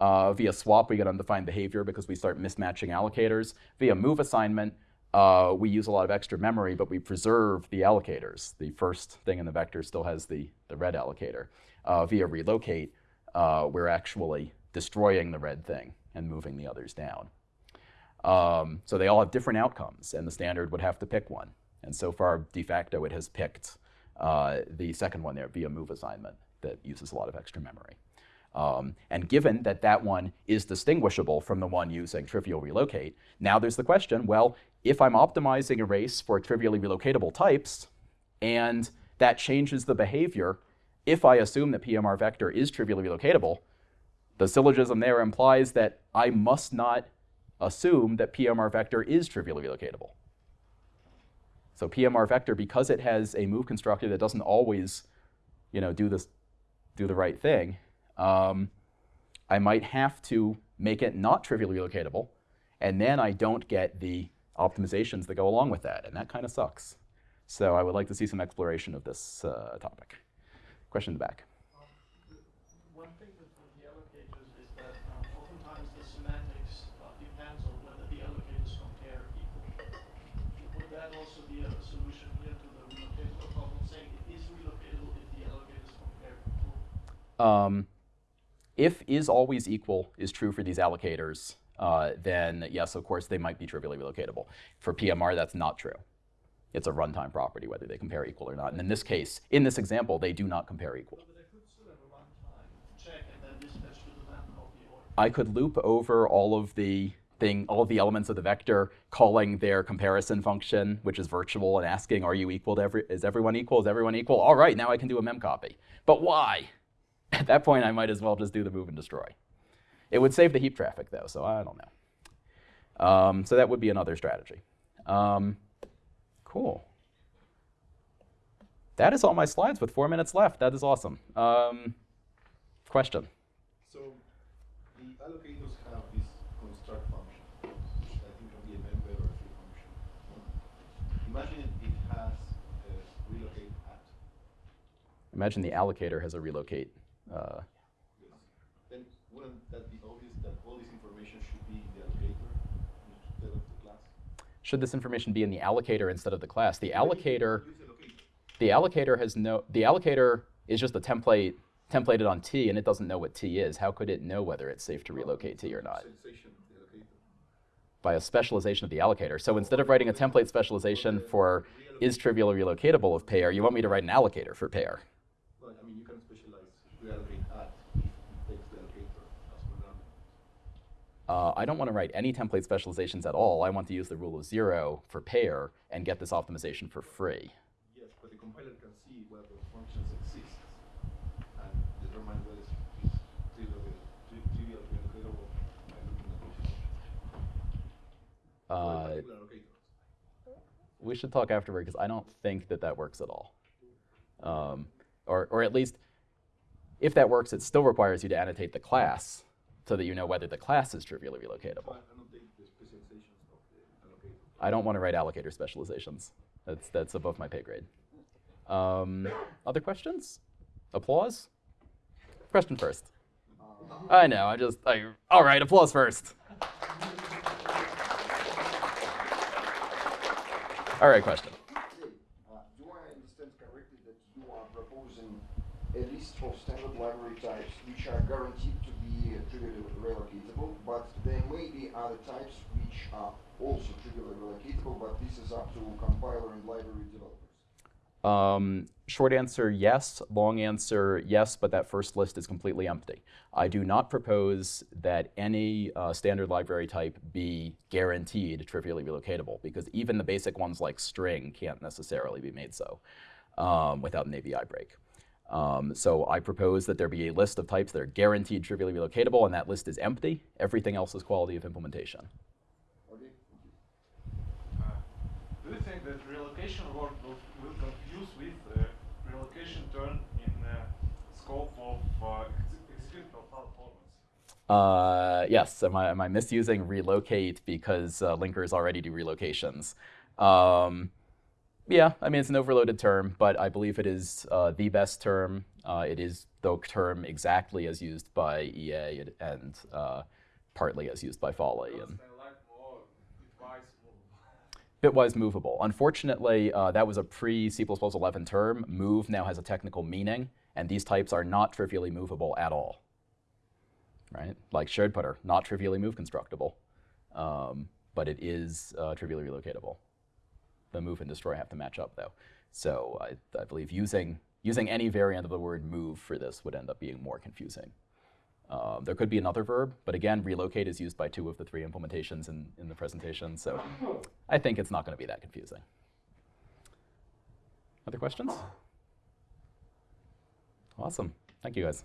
Uh, via swap, we get undefined behavior because we start mismatching allocators. Via move assignment, uh, we use a lot of extra memory, but we preserve the allocators. The first thing in the vector still has the, the red allocator. Uh, via relocate, uh, we're actually destroying the red thing and moving the others down. Um, so they all have different outcomes, and the standard would have to pick one. And so far, de facto, it has picked uh, the second one there via move assignment that uses a lot of extra memory. Um, and given that that one is distinguishable from the one using trivial relocate, now there's the question, well, if I'm optimizing erase for trivially relocatable types, and that changes the behavior, if I assume that PMR vector is trivially relocatable, the syllogism there implies that I must not assume that PMR vector is trivially relocatable. So PMR vector, because it has a move constructor that doesn't always, you know, do this, do the right thing, um, I might have to make it not trivially relocatable, and then I don't get the optimizations that go along with that, and that kind of sucks. So I would like to see some exploration of this uh, topic. Question in the back. Um, One thing with the allocators is that oftentimes the semantics depends on whether the allocators compare equal. Would that also be a solution here to the relocatable problem, saying it is relocatable if the allocators compare equal? Um, if is always equal is true for these allocators, uh, then yes, of course, they might be trivially relocatable. For PMR, that's not true. It's a runtime property, whether they compare equal or not. And in this case, in this example, they do not compare equal. But I could still have a runtime check and then dispatch to the map copy or. I could loop over all of the thing, all of the elements of the vector, calling their comparison function, which is virtual, and asking, are you equal to every, is everyone equal? Is everyone equal? All right, now I can do a memcopy. But why? At that point, I might as well just do the move and destroy. It would save the heap traffic, though, so I don't know. Um, so that would be another strategy. Um, cool. That is all my slides with four minutes left. That is awesome. Um, question? So the allocators have this construct function, I think it can be a member or a free function. Imagine it has a relocate at. Imagine the allocator has a relocate. Uh, Yes. Then wouldn't that be obvious that all this information should be in the allocator instead of the class? Should this information be in the allocator instead of the class? The allocator, the allocator has no, the allocator is just a template templated on T and it doesn't know what T is. How could it know whether it's safe to relocate T or not? Specialization of the allocator. By a specialization of the allocator. So instead of writing a template specialization for is trivial relocatable of pair, you want me to write an allocator for pair. Well, I mean, you can specialize reallocate at if it takes the allocator as programming. Uh, I don't want to write any template specializations at all. I want to use the rule of zero for pair and get this optimization for free. Yes, but the compiler can see whether functions exist and determine whether it's trivial, tri- trivial by looking at functions. Uh, we should talk afterward because I don't think that that works at all. Um, or, or at least, if that works, it still requires you to annotate the class so that you know whether the class is trivially relocatable. I annotate the specializations of the allocator. I don't want to write allocator specializations. That's, that's above my pay grade. Um, other questions? Applause? Question first. I know, I just, I, all right, applause first. All right, question. Uh, Do I understand correctly that you are proposing a list of standard library types which are guaranteed to be trivially relocatable, but there may be other types which are also trivially relocatable, but this is up to compiler and library developers? Um, short answer, yes. Long answer, yes, but that first list is completely empty. I do not propose that any uh, standard library type be guaranteed trivially relocatable because even the basic ones like string can't necessarily be made so um, without an ABI break. Um, so I propose that there be a list of types that are guaranteed trivially relocatable, and that list is empty. Everything else is quality of implementation. Okay. Uh, Do you think that relocation will, will confuse with uh, relocation turn in uh, scope of uh, executable performance? Uh, yes, am I, am I misusing relocate because uh, linkers already do relocations? Um, yeah, I mean, it's an overloaded term, but I believe it is uh, the best term. Uh, it is the term exactly as used by EA and, and uh, partly as used by Folly. And I like more bitwise movable. Unfortunately, uh, that was a pre C++ 11 term. Move now has a technical meaning, and these types are not trivially movable at all. Right? Like shared putter, not trivially move constructible, um, but it is uh, trivially relocatable. The move and destroy have to match up though. So I, I believe using using any variant of the word move for this would end up being more confusing. Um, there could be another verb, but again, relocate is used by two of the three implementations in, in the presentation, so I think it's not going to be that confusing. Other questions? Awesome. Thank you, guys.